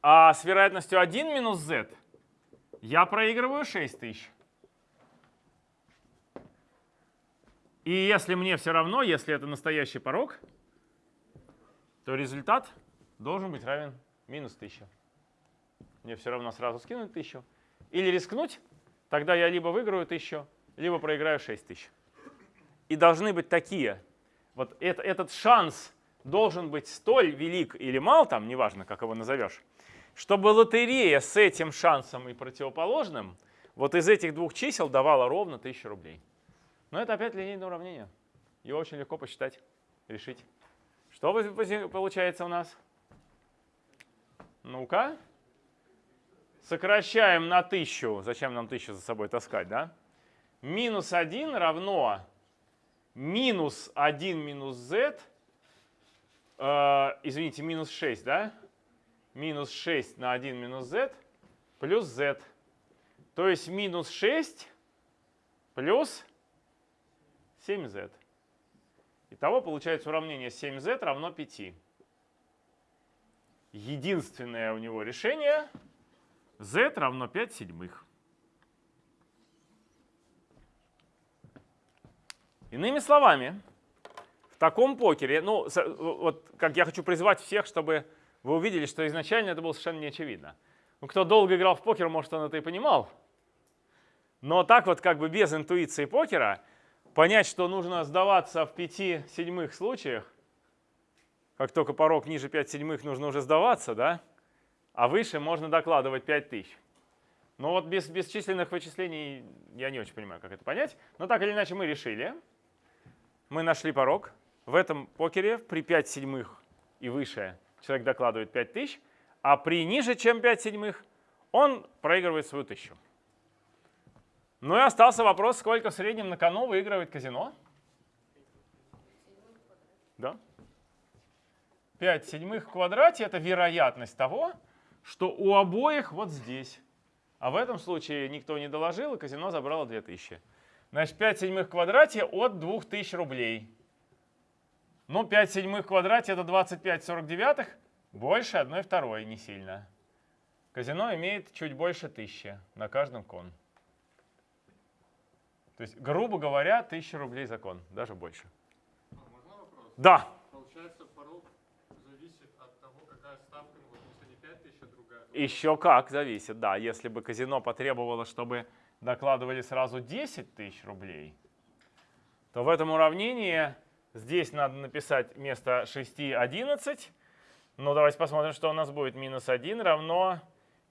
А с вероятностью 1 минус z я проигрываю 6000. И если мне все равно, если это настоящий порог, то результат должен быть равен минус 1000. Мне все равно сразу скинуть 1000. Или рискнуть, тогда я либо выиграю 1000, либо проиграю 6000. И должны быть такие. Вот это, этот шанс должен быть столь велик или мал, там, неважно, как его назовешь, чтобы лотерея с этим шансом и противоположным вот из этих двух чисел давала ровно 1000 рублей. Но это опять линейное уравнение. Его очень легко посчитать, решить. Что получается у нас? Ну-ка. Сокращаем на 1000. Зачем нам 1000 за собой таскать, да? Минус 1 равно минус 1 минус z. Э, извините, минус 6, да? Минус 6 на 1 минус z плюс z. То есть минус 6 плюс 7z. Итого получается уравнение 7z равно 5. Единственное у него решение z равно 5 седьмых. Иными словами, в таком покере, ну, вот как я хочу призвать всех, чтобы вы увидели, что изначально это было совершенно не очевидно. Ну, кто долго играл в покер, может, он это и понимал. Но так вот как бы без интуиции покера понять, что нужно сдаваться в 5 седьмых случаях, как только порог ниже 5 седьмых, нужно уже сдаваться, да? А выше можно докладывать 5000. Но вот без бесчисленных вычислений я не очень понимаю, как это понять. Но так или иначе мы решили. Мы нашли порог. В этом покере при 5 седьмых и выше человек докладывает 5000, а при ниже, чем 5 седьмых, он проигрывает свою тысячу. Ну и остался вопрос, сколько в среднем на кону выигрывает казино? Да? 5 седьмых в квадрате – это вероятность того, что у обоих вот здесь. А в этом случае никто не доложил, и казино забрало 2000. Значит, 5 седьмых в квадрате от 2000 рублей. Ну, 5 седьмых в квадрате – это 25 49 больше 1 второй, не сильно. Казино имеет чуть больше 1000 на каждом кон. То есть, грубо говоря, 1000 рублей закон, даже больше. А можно вопрос? Да. Получается, порог зависит от того, какая ставка, ну, вот если не 5000, а другая. Еще как зависит, да. Если бы казино потребовало, чтобы докладывали сразу 10 тысяч рублей, то в этом уравнении здесь надо написать вместо 6 11. Ну, давайте посмотрим, что у нас будет. Минус 1 равно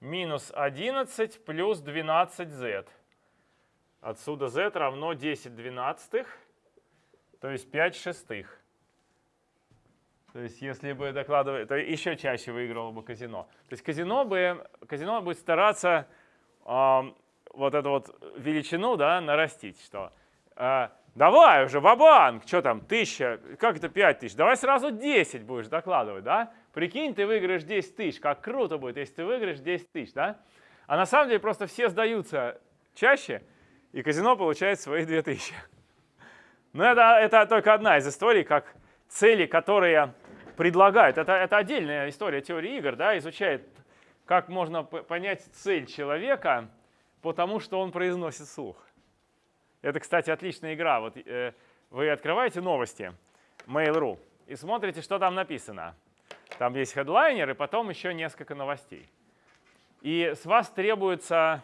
минус 11 плюс 12z. Отсюда z равно 10 двенадцатых, то есть 5 шестых. То есть если бы докладывали, то еще чаще выиграло бы казино. То есть казино, бы, казино будет стараться вот эту вот величину да, нарастить, что э, давай уже, вабанк, что там, тысяча, как это пять тысяч, давай сразу 10 будешь докладывать, да? Прикинь, ты выиграешь 10 тысяч, как круто будет, если ты выиграешь 10 тысяч, да? А на самом деле просто все сдаются чаще, и казино получает свои 2000. Но это, это только одна из историй, как цели, которые предлагают. Это, это отдельная история теории игр, да, изучает, как можно понять цель человека по тому, что он произносит слух. Это, кстати, отличная игра. Вот э, вы открываете новости Mail.ru и смотрите, что там написано. Там есть хедлайнер и потом еще несколько новостей. И с вас требуется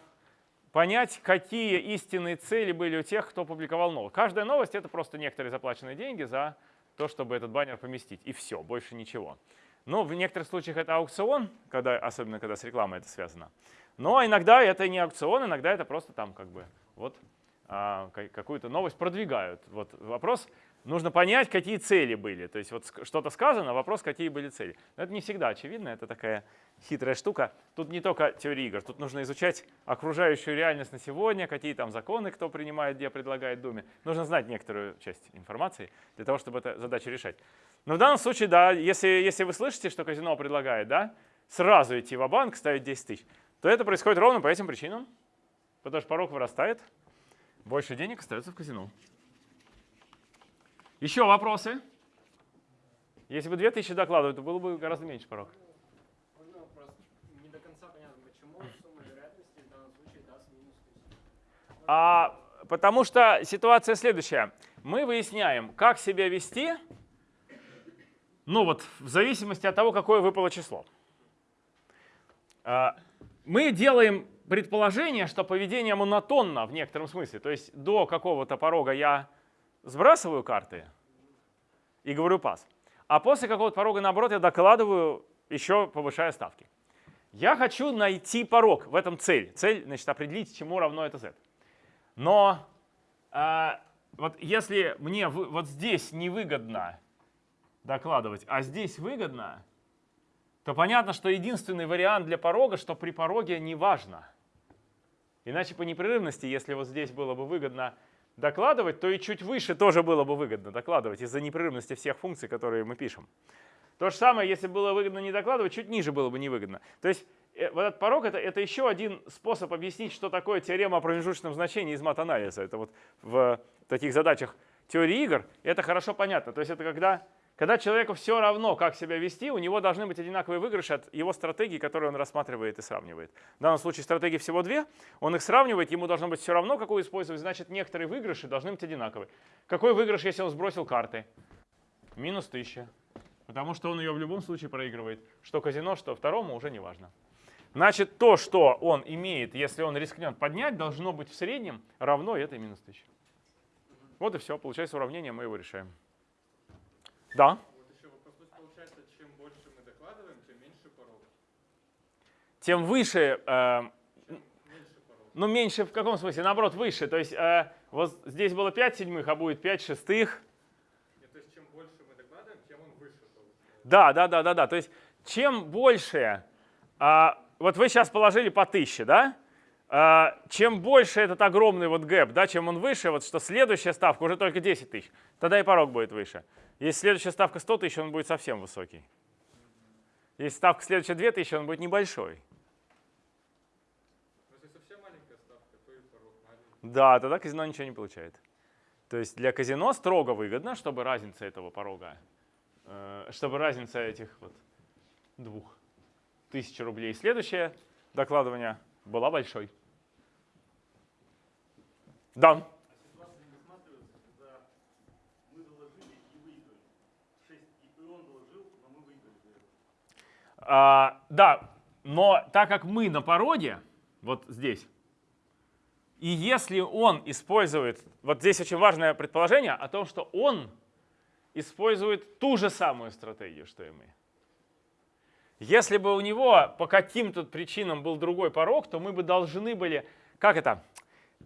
понять, какие истинные цели были у тех, кто публиковал новость. Каждая новость — это просто некоторые заплаченные деньги за то, чтобы этот баннер поместить. И все, больше ничего. Но в некоторых случаях это аукцион, когда, особенно когда с рекламой это связано. Но иногда это не аукцион, иногда это просто там как бы вот а, ка- какую-то новость продвигают. Вот вопрос, нужно понять, какие цели были. То есть вот что-то сказано, вопрос, какие были цели. Но это не всегда очевидно, это такая хитрая штука. Тут не только теория игр, тут нужно изучать окружающую реальность на сегодня, какие там законы кто принимает, где предлагает Думе. Нужно знать некоторую часть информации для того, чтобы эту задачу решать. Но в данном случае, да, если, если вы слышите, что казино предлагает, да, сразу идти в банк ставить 10 тысяч, то это происходит ровно по этим причинам. Потому что порог вырастает, больше денег остается в казино. Еще вопросы? Если бы 2000 докладывать, то было бы гораздо меньше порог. Можно вопрос? Не до конца понятно, почему сумма вероятности в данном случае даст минус 1000? А, потому что ситуация следующая. Мы выясняем, как себя вести, ну вот в зависимости от того, какое выпало число. Мы делаем предположение, что поведение монотонно в некотором смысле. То есть до какого-то порога я сбрасываю карты и говорю пас. А после какого-то порога, наоборот, я докладываю, еще повышая ставки. Я хочу найти порог, в этом цель. Цель, значит, определить, чему равно это z. Но а, вот если мне вот здесь невыгодно докладывать, а здесь выгодно, то понятно, что единственный вариант для порога, что при пороге не важно. Иначе по непрерывности, если вот здесь было бы выгодно докладывать, то и чуть выше тоже было бы выгодно докладывать из-за непрерывности всех функций, которые мы пишем. То же самое, если было выгодно не докладывать, чуть ниже было бы невыгодно. То есть э, вот этот порог это, это еще один способ объяснить, что такое теорема о промежуточном значении из мат-анализа. Это вот в таких задачах теории игр это хорошо понятно. То есть это когда, когда человеку все равно, как себя вести, у него должны быть одинаковые выигрыши от его стратегии, которые он рассматривает и сравнивает. В данном случае стратегий всего две, он их сравнивает, ему должно быть все равно, какую использовать, значит некоторые выигрыши должны быть одинаковые. Какой выигрыш, если он сбросил карты? Минус 1000. Потому что он ее в любом случае проигрывает. Что казино, что второму уже не важно. Значит, то, что он имеет, если он рискнет поднять, должно быть в среднем равно этой минус 1000. Вот и все. Получается уравнение, мы его решаем. Да. Вот еще вопрос. Получается, чем больше мы докладываем, тем меньше порог. Тем выше, э, Меньше ну меньше в каком смысле? Наоборот, выше. То есть э, вот здесь было 5 седьмых, а будет 5 шестых. Нет, то есть чем больше мы докладываем, тем он выше получается. Да, да, да, да, да. То есть чем больше, а, вот вы сейчас положили по 1000, да? А, чем больше этот огромный вот гэп, да, чем он выше, вот что следующая ставка уже только 10 тысяч, тогда и порог будет выше. Если следующая ставка 100 тысяч, он будет совсем высокий. Если ставка следующая 2000, он будет небольшой. Да, тогда казино ничего не получает. То есть для казино строго выгодно, чтобы разница этого порога, э, чтобы разница этих вот двух тысяч рублей следующее докладывание была большой. Да. Ситуация не рассматривается, когда мы доложили и выиграли. 6, и он доложил, но мы выиграли. А, да, но так как мы на породе, вот здесь, и если он использует, вот здесь очень важное предположение о том, что он использует ту же самую стратегию, что и мы. Если бы у него по каким-то причинам был другой порог, то мы бы должны были, как это,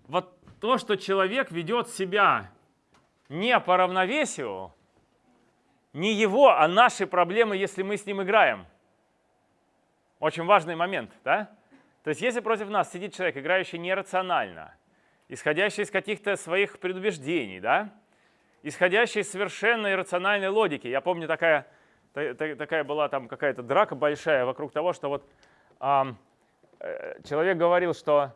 вот то, что человек ведет себя не по равновесию, не его, а наши проблемы, если мы с ним играем. Очень важный момент, да? То есть если против нас сидит человек, играющий нерационально, исходящий из каких-то своих предубеждений, да? исходящий из совершенно иррациональной логики. Я помню, такая, та- та- такая была там какая-то драка большая вокруг того, что вот э, человек говорил, что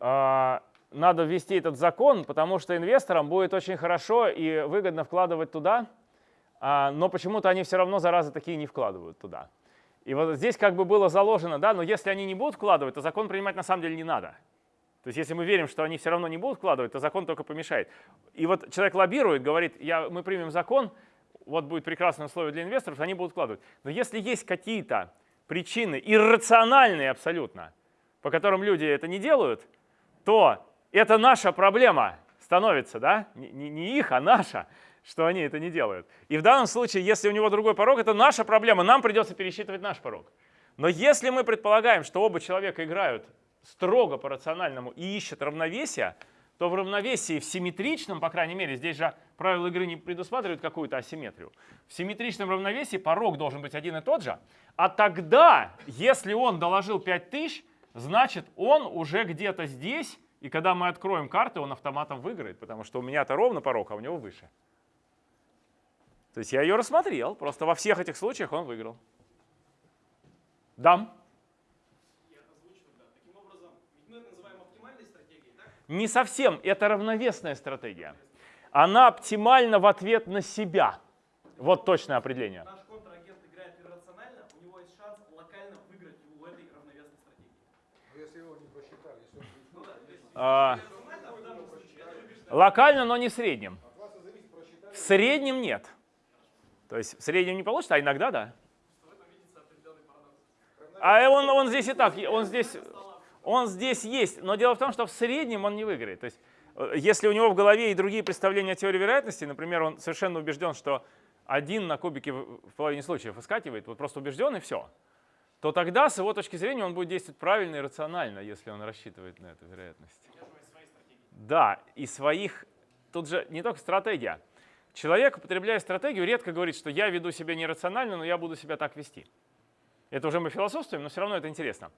а, надо ввести этот закон, потому что инвесторам будет очень хорошо и выгодно вкладывать туда, а, но почему-то они все равно, заразы, такие не вкладывают туда. И вот здесь как бы было заложено, да, но если они не будут вкладывать, то закон принимать на самом деле не надо. То есть если мы верим, что они все равно не будут вкладывать, то закон только помешает. И вот человек лоббирует, говорит, я, мы примем закон, вот будет прекрасное условие для инвесторов, они будут вкладывать. Но если есть какие-то причины, иррациональные абсолютно, по которым люди это не делают, то это наша проблема становится, да? Не, не- их, а наша, что они это не делают. И в данном случае, если у него другой порог, это наша проблема, нам придется пересчитывать наш порог. Но если мы предполагаем, что оба человека играют строго по рациональному и ищут равновесия, то в равновесии, в симметричном, по крайней мере, здесь же правила игры не предусматривают какую-то асимметрию. В симметричном равновесии порог должен быть один и тот же. А тогда, если он доложил 5000, значит он уже где-то здесь, и когда мы откроем карты, он автоматом выиграет, потому что у меня-то ровно порог, а у него выше. То есть я ее рассмотрел, просто во всех этих случаях он выиграл. Дам. Я озвучу тогда. Таким образом, ведь мы это называем оптимальной стратегией, так? Не совсем, это равновесная стратегия. Она оптимальна в ответ на себя. Вот точное определение. Наш контрагент играет иррационально, у него есть шанс локально выиграть у этой равновесной стратегии. Ну да, то есть А, иррационально в данном случае это выигрыш локально, но не в среднем. В среднем нет. То есть в среднем не получится, а иногда да. А он, он здесь и так, он здесь, он здесь есть. Но дело в том, что в среднем он не выиграет. То есть э, если у него в голове и другие представления о теории вероятности, например, он совершенно убежден, что один на кубике в половине случаев выскакивает, вот просто убежден и все, то тогда с его точки зрения он будет действовать правильно и рационально, если он рассчитывает на эту вероятность. Да, и своих, тут же не только стратегия. Человек, употребляя стратегию, редко говорит, что я веду себя нерационально, но я буду себя так вести. Это уже мы философствуем, но все равно это интересно.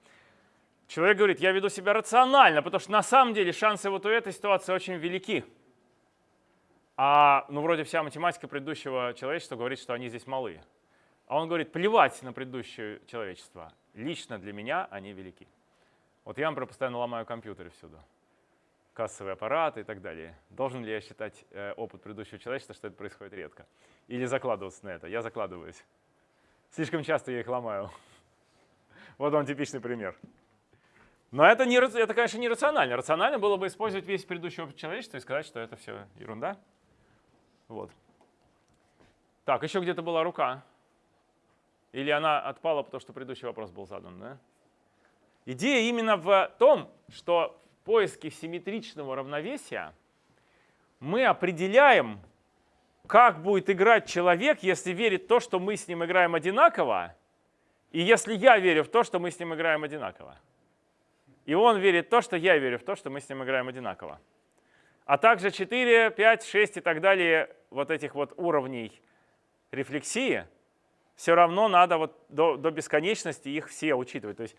Человек говорит, я веду себя рационально, потому что на самом деле шансы вот у этой ситуации очень велики. А ну вроде вся математика предыдущего человечества говорит, что они здесь малые. А он говорит, плевать на предыдущее человечество. Лично для меня они велики. Вот я, например, постоянно ломаю компьютеры всюду. Кассовые аппараты и так далее. Должен ли я считать э, опыт предыдущего человечества, что это происходит редко? Или закладываться на это? Я закладываюсь. Слишком часто я их ломаю. *laughs* Вот вам типичный пример. Но это, не, это, конечно, не рационально. Рационально было бы использовать весь предыдущий опыт человечества и сказать, что это все ерунда. Вот. Так, еще где-то была рука. Или она отпала, потому что предыдущий вопрос был задан, да? Идея именно в том, что в поиске симметричного равновесия мы определяем, как будет играть человек, если верит в то, что мы с ним играем одинаково, и если я верю в то, что мы с ним играем одинаково. И он верит в то, что я верю в то, что мы с ним играем одинаково. А также 4, 5, 6 и так далее вот этих вот уровней рефлексии, все равно надо вот до, до бесконечности их все учитывать. То есть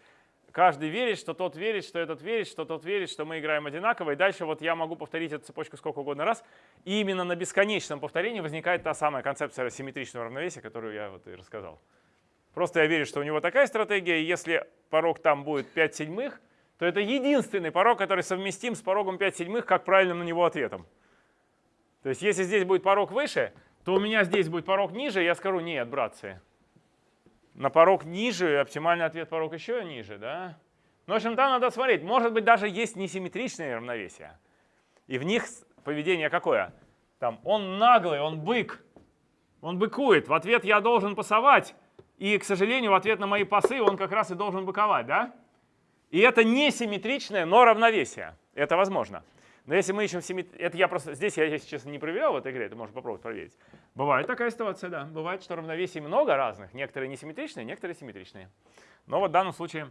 каждый верит, что тот верит, что этот верит, что тот верит, что мы играем одинаково. И дальше вот я могу повторить эту цепочку сколько угодно раз. И именно на бесконечном повторении возникает та самая концепция симметричного равновесия, которую я вот и рассказал. Просто я верю, что у него такая стратегия, и если порог там будет 5 седьмых, то это единственный порог, который совместим с порогом 5 седьмых как правильным на него ответом. То есть если здесь будет порог выше, то у меня здесь будет порог ниже, я скажу, нет, братцы, на порог ниже, оптимальный ответ порог еще ниже, да? Ну, в общем, там надо смотреть. Может быть, даже есть несимметричные равновесия. И в них поведение какое? Там, он наглый, он бык, он быкует. В ответ я должен пасовать. И, к сожалению, в ответ на мои пасы он как раз и должен быковать, да? И это несимметричное, но равновесие. Это возможно. Но если мы ищем симметрию, это я просто, здесь я, если честно, не проверял в этой игре, это можно попробовать проверить. Бывает такая ситуация, да. Бывает, что равновесий много разных. Некоторые несимметричные, некоторые симметричные. Но вот в данном случае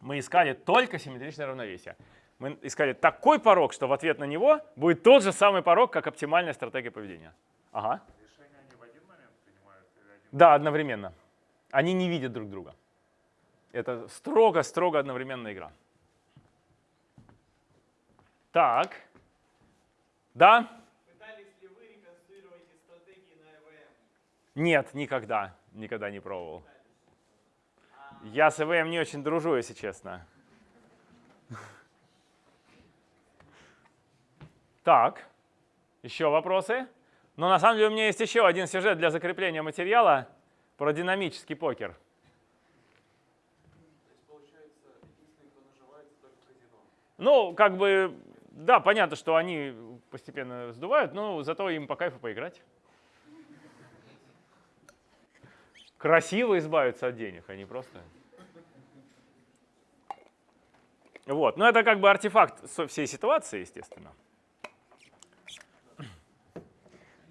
мы искали только симметричное равновесие. Мы искали такой порог, что в ответ на него будет тот же самый порог, как оптимальная стратегия поведения. Ага. Решения они в один момент принимают или один? Да, одновременно. Они не видят друг друга. Это строго-строго одновременная игра. Так. Да? Пытались ли вы реконструировать стратегии на ЭВМ? Нет, никогда. Никогда не пробовал. Я с ЭВМ не очень дружу, если честно. Так, еще вопросы? Но на самом деле у меня есть еще один сюжет для закрепления материала про динамический покер. Ну, как бы, да, понятно, что они постепенно сдувают, но зато им по кайфу поиграть. Красиво избавиться от денег, а не просто. Вот, но это как бы артефакт всей ситуации, естественно.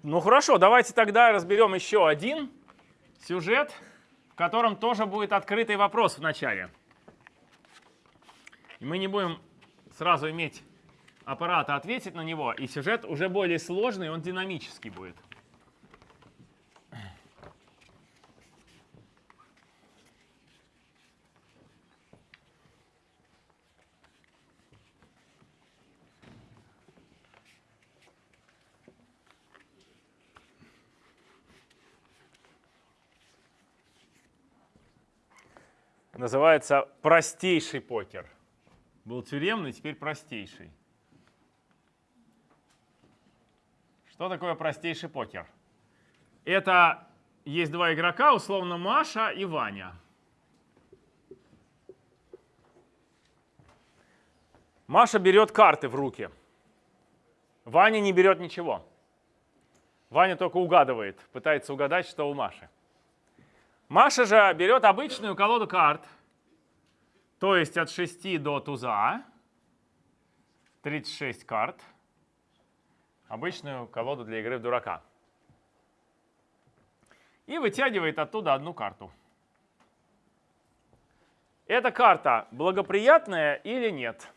Ну хорошо, давайте тогда разберем еще один сюжет, в котором тоже будет открытый вопрос в начале. И мы не будем сразу иметь аппарата ответить на него, и сюжет уже более сложный, он динамический будет. Называется простейший покер. Был тюремный, теперь простейший. Что такое простейший покер? Это есть два игрока, условно Маша и Ваня. Маша берет карты в руки. Ваня не берет ничего. Ваня только угадывает, пытается угадать, что у Маши. Маша же берет обычную колоду карт, то есть от 6 до туза, 36 карт, обычную колоду для игры в дурака. И вытягивает оттуда одну карту. Эта карта благоприятная или нет?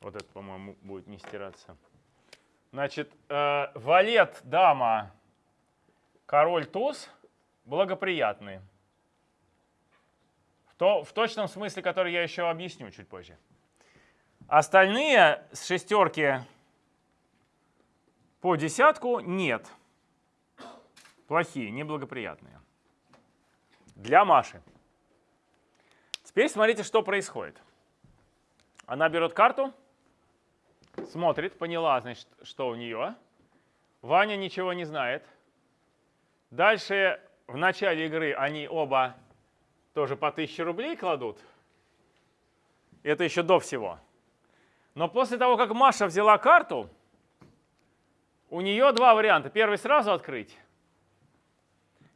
Вот это, по-моему, будет не стираться. Значит, э, валет, дама, король, туз благоприятные. То, в точном смысле, который я еще объясню чуть позже. Остальные с шестерки по десятку нет. Плохие, неблагоприятные. Для Маши. Теперь смотрите, что происходит. Она берет карту, смотрит, поняла, значит, что у нее. Ваня ничего не знает. Дальше в начале игры они оба тоже по 1000 рублей кладут. Это еще до всего. Но после того, как Маша взяла карту, у нее два варианта. Первый сразу открыть.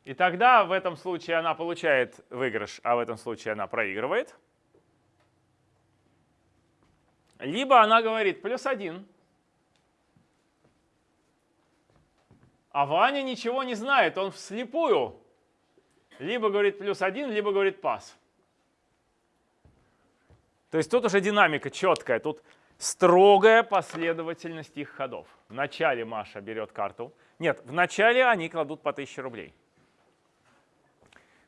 И тогда в этом случае она получает выигрыш, а в этом случае она проигрывает. Либо она говорит плюс один. А Ваня ничего не знает, он вслепую. Либо говорит плюс один, либо говорит пас. То есть тут уже динамика четкая, тут строгая последовательность их ходов. Вначале Маша берет карту. Нет, вначале они кладут по 1000 рублей.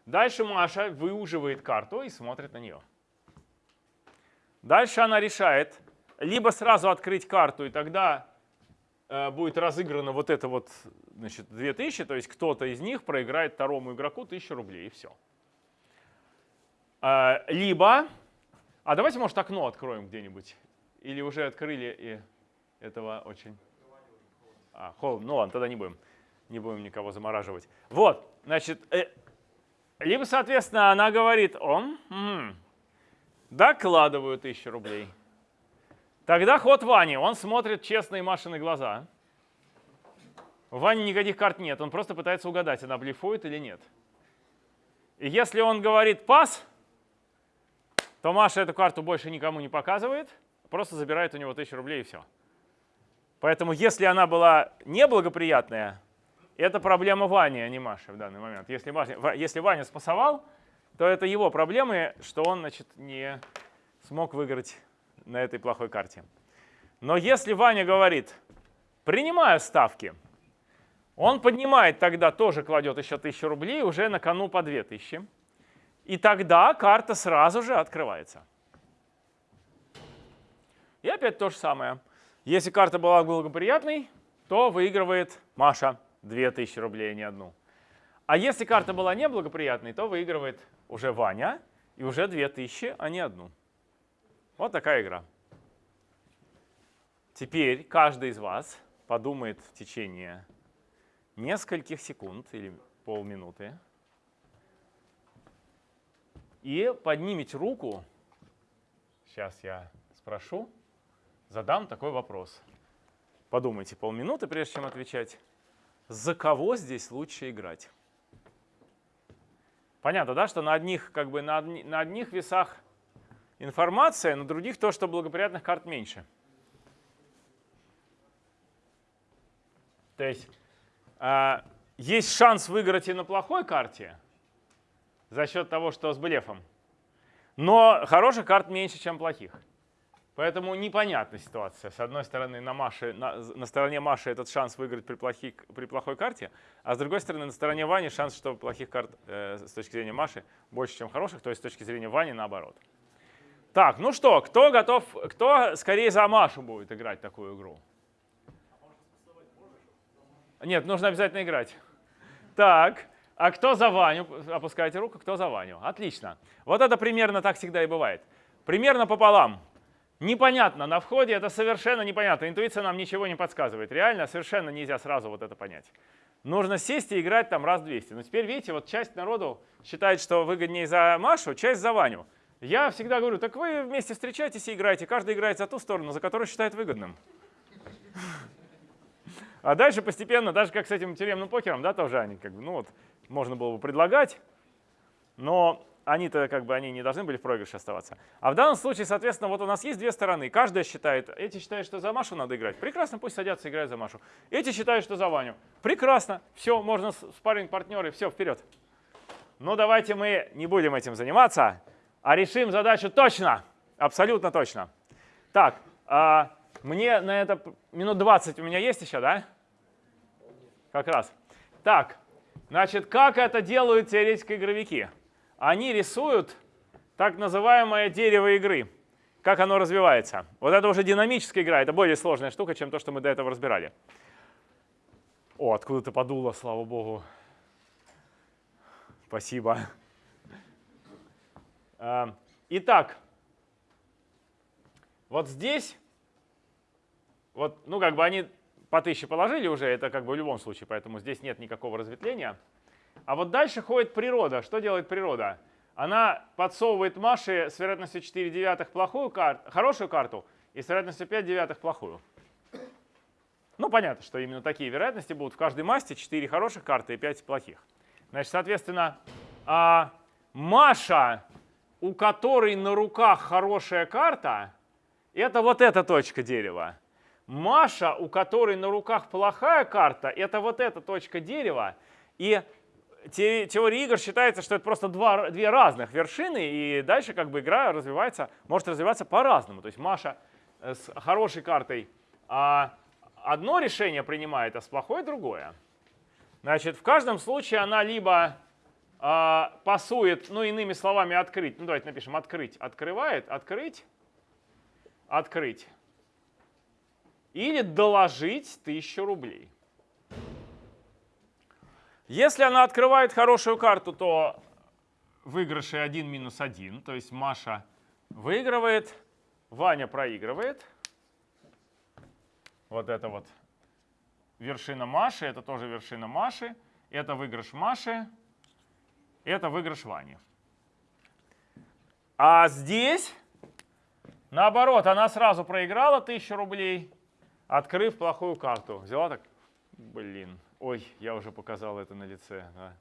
Дальше Маша выуживает карту и смотрит на нее. Дальше она решает либо сразу открыть карту, и тогда будет разыграно вот это вот значит, 2000, то есть кто-то из них проиграет второму игроку 1000 рублей, и все. Э, либо, а давайте, может, окно откроем где-нибудь. Или уже открыли, и этого очень... А, холодно. Ну ладно, тогда не будем. Не будем никого замораживать. Вот, значит, э, либо, соответственно, она говорит, он, м-м, докладываю 1000 рублей. Тогда ход Вани, он смотрит честные Машины глаза. У Вани никаких карт нет, он просто пытается угадать, она блефует или нет. И если он говорит пас, то Маша эту карту больше никому не показывает, просто забирает у него 1000 рублей и все. Поэтому если она была неблагоприятная, это проблема Вани, а не Маши в данный момент. Если, Маша, если Ваня спасовал, то это его проблемы, что он значит, не смог выиграть на этой плохой карте. Но если Ваня говорит, принимаю ставки, он поднимает тогда, тоже кладет еще 1000 рублей, уже на кону по 2000. И тогда карта сразу же открывается. И опять то же самое. Если карта была благоприятной, то выигрывает Маша 2000 рублей, а не одну. А если карта была неблагоприятной, то выигрывает уже Ваня и уже 2000, а не одну. Вот такая игра. Теперь каждый из вас подумает в течение нескольких секунд или полминуты и поднимите руку. Сейчас я спрошу, задам такой вопрос. Подумайте полминуты, прежде чем отвечать. За кого здесь лучше играть? Понятно, да, что на одних, как бы на, одни, на одних весах информация, на других то, что благоприятных карт меньше. То есть э, есть шанс выиграть и на плохой карте за счет того, что с блефом. Но хороших карт меньше, чем плохих. Поэтому непонятная ситуация. С одной стороны, на, Маше, на, на стороне Маши этот шанс выиграть при, плохи, при плохой карте, а с другой стороны, на стороне Вани шанс, что плохих карт э, с точки зрения Маши больше, чем хороших, то есть с точки зрения Вани наоборот. Так, ну что, кто готов, кто скорее за Машу будет играть такую игру? Нет, нужно обязательно играть. Так, а кто за Ваню? Опускайте руку, кто за Ваню? Отлично. Вот это примерно так всегда и бывает. Примерно пополам. Непонятно на входе, это совершенно непонятно. Интуиция нам ничего не подсказывает. Реально совершенно нельзя сразу вот это понять. Нужно сесть и играть там раз 200. Но теперь, видите, вот часть народу считает, что выгоднее за Машу, часть за Ваню. Я всегда говорю, так вы вместе встречаетесь и играете. Каждый играет за ту сторону, за которую считает выгодным. А дальше постепенно, даже как с этим тюремным покером, да, тоже они как бы, ну вот, можно было бы предлагать, но они-то как бы они не должны были в проигрыше оставаться. А в данном случае, соответственно, вот у нас есть две стороны. Каждая считает, эти считают, что за Машу надо играть. Прекрасно, пусть садятся, играют за Машу. Эти считают, что за Ваню. Прекрасно, все, можно спарринг партнеры, все, вперед. Но давайте мы не будем этим заниматься, а решим задачу точно, абсолютно точно. Так, а мне на это минут 20 у меня есть еще, да? Как раз. Так, значит, как это делают теоретики-игровики? Они рисуют так называемое дерево игры. Как оно развивается. Вот это уже динамическая игра, это более сложная штука, чем то, что мы до этого разбирали. О, откуда-то подуло, слава богу. Спасибо. А, итак, вот здесь, вот, ну, как бы они по 1000 положили уже, это как бы в любом случае, поэтому здесь нет никакого разветвления. А вот дальше ходит природа. Что делает природа? Она подсовывает Маше с вероятностью 4 девятых плохую карту, хорошую карту и с вероятностью 5 девятых плохую. Ну, понятно, что именно такие вероятности будут в каждой масти 4 хороших карты и 5 плохих. Значит, соответственно, а Маша, у которой на руках хорошая карта, это вот эта точка дерева. Маша, у которой на руках плохая карта, это вот эта точка дерева. И теория игр считается, что это просто два, две разных вершины, и дальше как бы игра развивается, может развиваться по-разному. То есть Маша э, с хорошей картой а одно решение принимает, а с плохой другое. Значит, в каждом случае она либо пасует, ну иными словами, открыть, ну давайте напишем открыть, открывает, открыть, открыть или доложить 1000 рублей. Если она открывает хорошую карту, то выигрыши 1 минус 1, то есть Маша выигрывает, Ваня проигрывает. Вот это вот вершина Маши, это тоже вершина Маши, это выигрыш Маши, это выигрыш Вани. А здесь, наоборот, она сразу проиграла 1000 рублей, открыв плохую карту. Взяла так, блин, ой, я уже показал это на лице. Да.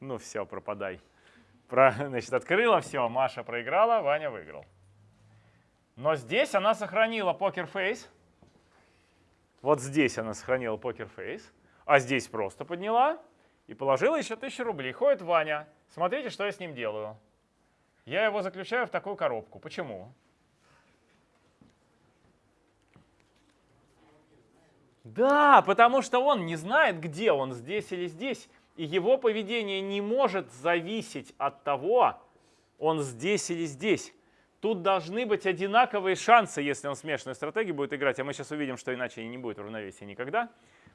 Ну все, пропадай. Про, значит, открыла, все, Маша проиграла, Ваня выиграл. Но здесь она сохранила покер-фейс. Вот здесь она сохранила покер-фейс. А здесь просто подняла и положила еще 1000 рублей. Ходит Ваня. Смотрите, что я с ним делаю. Я его заключаю в такую коробку. Почему? Да, потому что он не знает, где он, здесь или здесь. И его поведение не может зависеть от того, он здесь или здесь. Тут должны быть одинаковые шансы, если он смешанную стратегию будет играть. А мы сейчас увидим, что иначе не будет равновесия никогда.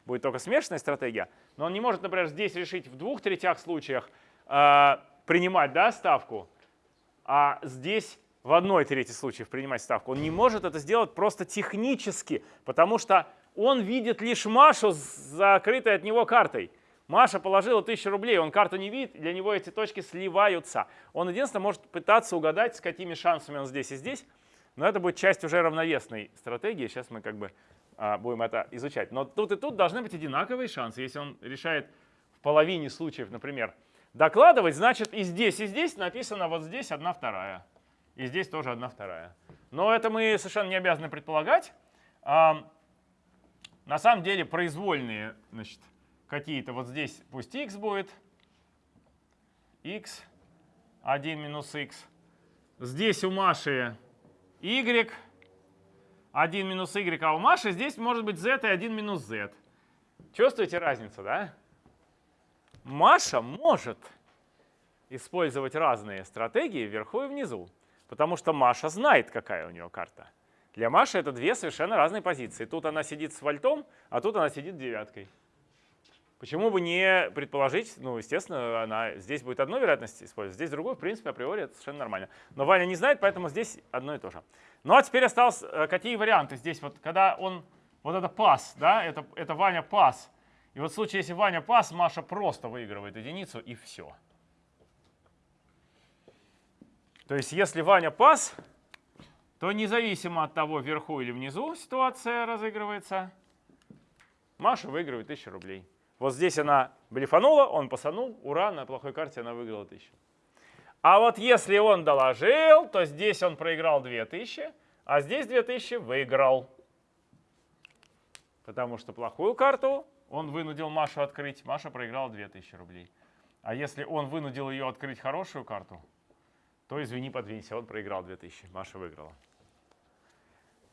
Будет только смешанная стратегия. Но он не может, например, здесь решить в двух третях случаях э, принимать да, ставку, а здесь в одной трети случаев принимать ставку. Он не может это сделать просто технически, потому что он видит лишь Машу с закрытой от него картой. Маша положила 1000 рублей, он карту не видит, для него эти точки сливаются. Он единственное может пытаться угадать, с какими шансами он здесь и здесь, но это будет часть уже равновесной стратегии, сейчас мы как бы будем это изучать. Но тут и тут должны быть одинаковые шансы. Если он решает в половине случаев, например, докладывать, значит и здесь, и здесь написано вот здесь одна вторая. И здесь тоже одна вторая. Но это мы совершенно не обязаны предполагать. На самом деле произвольные, значит, какие-то вот здесь пусть x будет, x, 1 минус x. Здесь у Маши y, 1 минус y, а у Маши здесь может быть z и 1 минус z. Чувствуете разницу, да? Маша может использовать разные стратегии вверху и внизу, потому что Маша знает, какая у нее карта. Для Маши это две совершенно разные позиции. Тут она сидит с вольтом, а тут она сидит девяткой. Почему бы не предположить, ну, естественно, она, здесь будет одну вероятность использовать, здесь другую, в принципе, априори это совершенно нормально. Но Ваня не знает, поэтому здесь одно и то же. Ну а теперь осталось, э, какие варианты здесь, вот когда он, вот это пас, да, это, это Ваня пас. И вот в случае, если Ваня пас, Маша просто выигрывает единицу и все. То есть если Ваня пас, то независимо от того, вверху или внизу ситуация разыгрывается, Маша выигрывает 1000 рублей. Вот здесь она блефанула, он пасанул, ура, на плохой карте она выиграла 1000. А вот если он доложил, то здесь он проиграл 2000, а здесь 2000 выиграл. Потому что плохую карту он вынудил Машу открыть, Маша проиграла 2000 рублей. А если он вынудил ее открыть хорошую карту, то извини, подвинься, он проиграл 2000, Маша выиграла.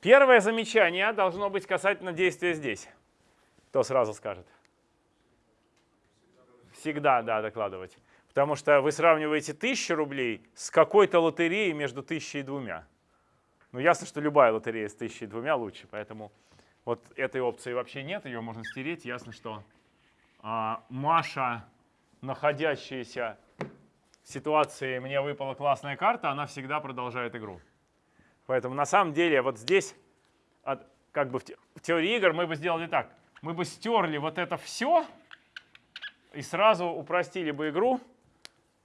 Первое замечание должно быть касательно действия здесь. Кто сразу скажет? Всегда, да, докладывать. Потому что вы сравниваете 1000 рублей с какой-то лотереей между 1000 и двумя. Ну, ясно, что любая лотерея с 1000 и двумя лучше, поэтому вот этой опции вообще нет, ее можно стереть. Ясно, что а, Маша, находящаяся в ситуации «мне выпала классная карта», она всегда продолжает игру. Поэтому на самом деле вот здесь, от, как бы в, те, в теории игр мы бы сделали так. Мы бы стерли вот это все, и сразу упростили бы игру,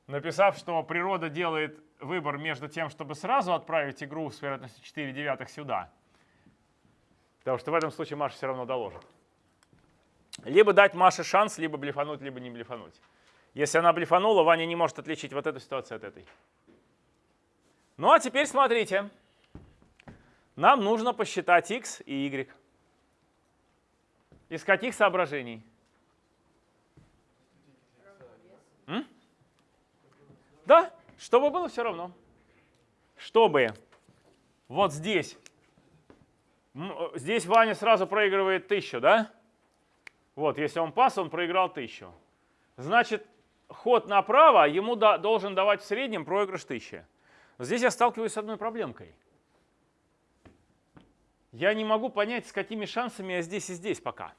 написав, что природа делает выбор между тем, чтобы сразу отправить игру с вероятностью 4 девятых сюда, потому что в этом случае Маша все равно доложит. Либо дать Маше шанс, либо блефануть, либо не блефануть. Если она блефанула, Ваня не может отличить вот эту ситуацию от этой. Ну а теперь смотрите. Нам нужно посчитать x и y. Из каких соображений? Да, чтобы было все равно. Чтобы вот здесь, здесь Ваня сразу проигрывает тысячу, да? Вот, если он пас, он проиграл тысячу. Значит, ход направо ему да, должен давать в среднем проигрыш тысячи. Здесь я сталкиваюсь с одной проблемкой. Я не могу понять, с какими шансами я здесь и здесь пока.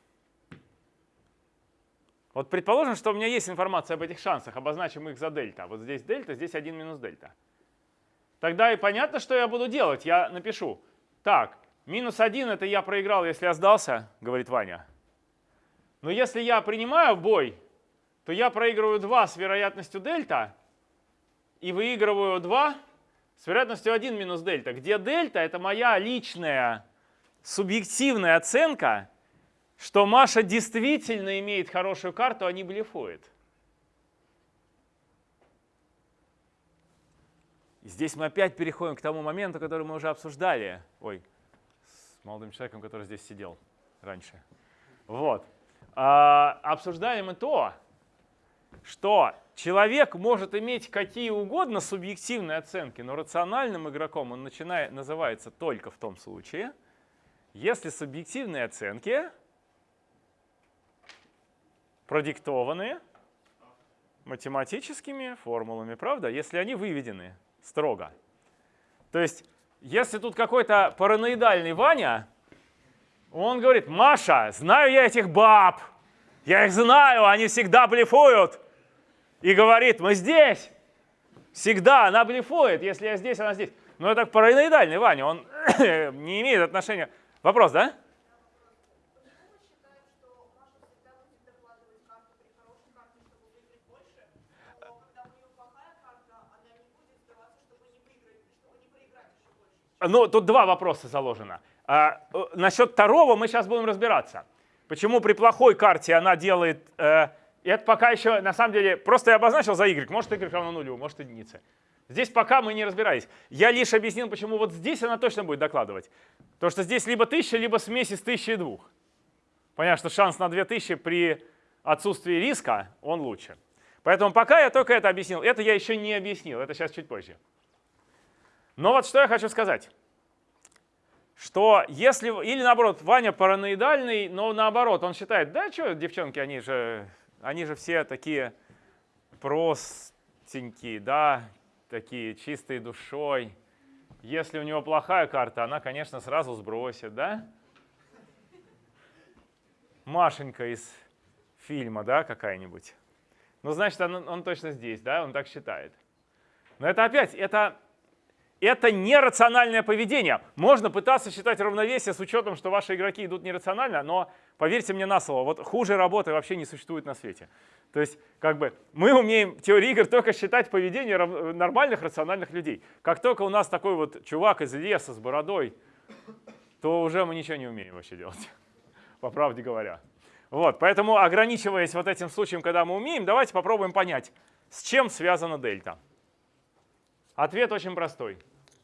Вот предположим, что у меня есть информация об этих шансах, обозначим их за дельта. Вот здесь дельта, здесь 1 минус дельта. Тогда и понятно, что я буду делать. Я напишу, так, минус 1 это я проиграл, если я сдался, говорит Ваня. Но если я принимаю бой, то я проигрываю 2 с вероятностью дельта и выигрываю 2 с вероятностью 1 минус дельта, где дельта это моя личная субъективная оценка что Маша действительно имеет хорошую карту, а не блефует. здесь мы опять переходим к тому моменту, который мы уже обсуждали. Ой, с молодым человеком, который здесь сидел раньше. Вот. А, обсуждали мы то, что человек может иметь какие угодно субъективные оценки, но рациональным игроком он начинает, называется только в том случае, если субъективные оценки продиктованы математическими формулами, правда, если они выведены строго. То есть, если тут какой-то параноидальный Ваня, он говорит, Маша, знаю я этих баб, я их знаю, они всегда блефуют. И говорит, мы здесь. Всегда она блефует, если я здесь, она здесь. Но это параноидальный Ваня, он *coughs* не имеет отношения. Вопрос, да? Ну, тут два вопроса заложено. А, э, насчет второго мы сейчас будем разбираться. Почему при плохой карте она делает... Э, это пока еще, на самом деле, просто я обозначил за y. Может y равно нулю, может единице. Здесь пока мы не разбирались. Я лишь объяснил, почему вот здесь она точно будет докладывать. Потому что здесь либо 1000, либо смесь из 1000 и 2. Понятно, что шанс на 2000 при отсутствии риска, он лучше. Поэтому пока я только это объяснил. Это я еще не объяснил, это сейчас чуть позже. Но вот что я хочу сказать. что если, или наоборот, Ваня параноидальный, но наоборот, он считает, да что, девчонки, они же, они же все такие простенькие, да, такие чистые душой. Если у него плохая карта, она, конечно, сразу сбросит, да? Машенька из фильма, да, какая-нибудь. Ну, значит, он, он точно здесь, да, он так считает. Но это опять, это, это нерациональное поведение. Можно пытаться считать равновесие с учетом, что ваши игроки идут нерационально, но поверьте мне на слово, вот хуже работы вообще не существует на свете. То есть, как бы, мы умеем в теории игр только считать поведение нормальных рациональных людей. Как только у нас такой вот чувак из леса с бородой, то уже мы ничего не умеем вообще делать, *laughs* по правде говоря. Вот, поэтому, ограничиваясь вот этим случаем, когда мы умеем, давайте попробуем понять, с чем связана дельта. Ответ очень простой.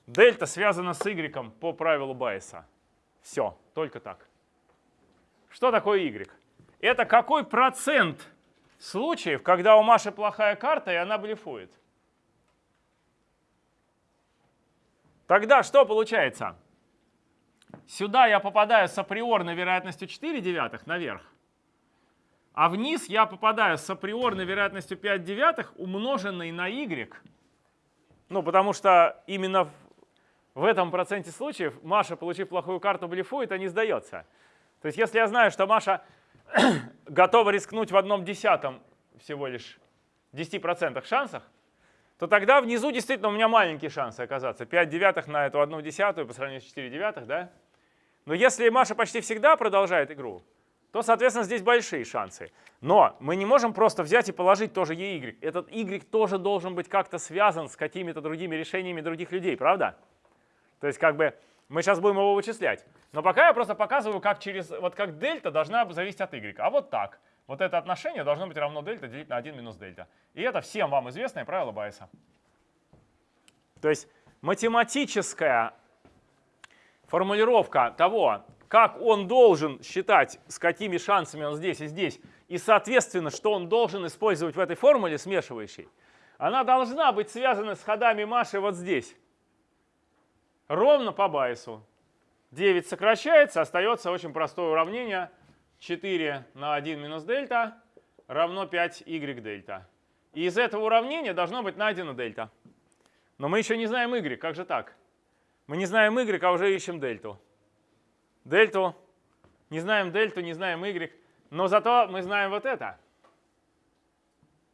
Дельта связана с y по правилу Байеса. Все, только так. Что такое y? Это какой процент случаев, когда у Маши плохая карта, и она блефует? Тогда что получается? Сюда я попадаю с априорной вероятностью 4 девятых наверх. А вниз я попадаю с априорной вероятностью 5 девятых, умноженной на y. Ну, потому что именно в этом проценте случаев Маша, получив плохую карту, блефует, а не сдается. То есть если я знаю, что Маша *clears throat* готова рискнуть в одном десятом всего лишь 10% шансах, то тогда внизу действительно у меня маленькие шансы оказаться. 5 девятых на эту одну десятую по сравнению с 4 девятых, да? Но если Маша почти всегда продолжает игру, то, соответственно, здесь большие шансы. Но мы не можем просто взять и положить тоже ей y. Этот y тоже должен быть как-то связан с какими-то другими решениями других людей, правда? То есть как бы мы сейчас будем его вычислять. Но пока я просто показываю, как через, вот как дельта должна зависеть от y. А вот так. Вот это отношение должно быть равно дельта делить на 1 минус дельта. И это всем вам известное правило Байеса. То есть математическая формулировка того, как он должен считать, с какими шансами он здесь и здесь, и, соответственно, что он должен использовать в этой формуле смешивающей, она должна быть связана с ходами Маши вот здесь. Ровно по Байесу. 9 сокращается, остается очень простое уравнение. 4 на 1 минус дельта равно 5y дельта. И из этого уравнения должно быть найдено дельта. Но мы еще не знаем y, как же так? Мы не знаем y, а уже ищем дельту дельту, не знаем дельту, не знаем y, но зато мы знаем вот это.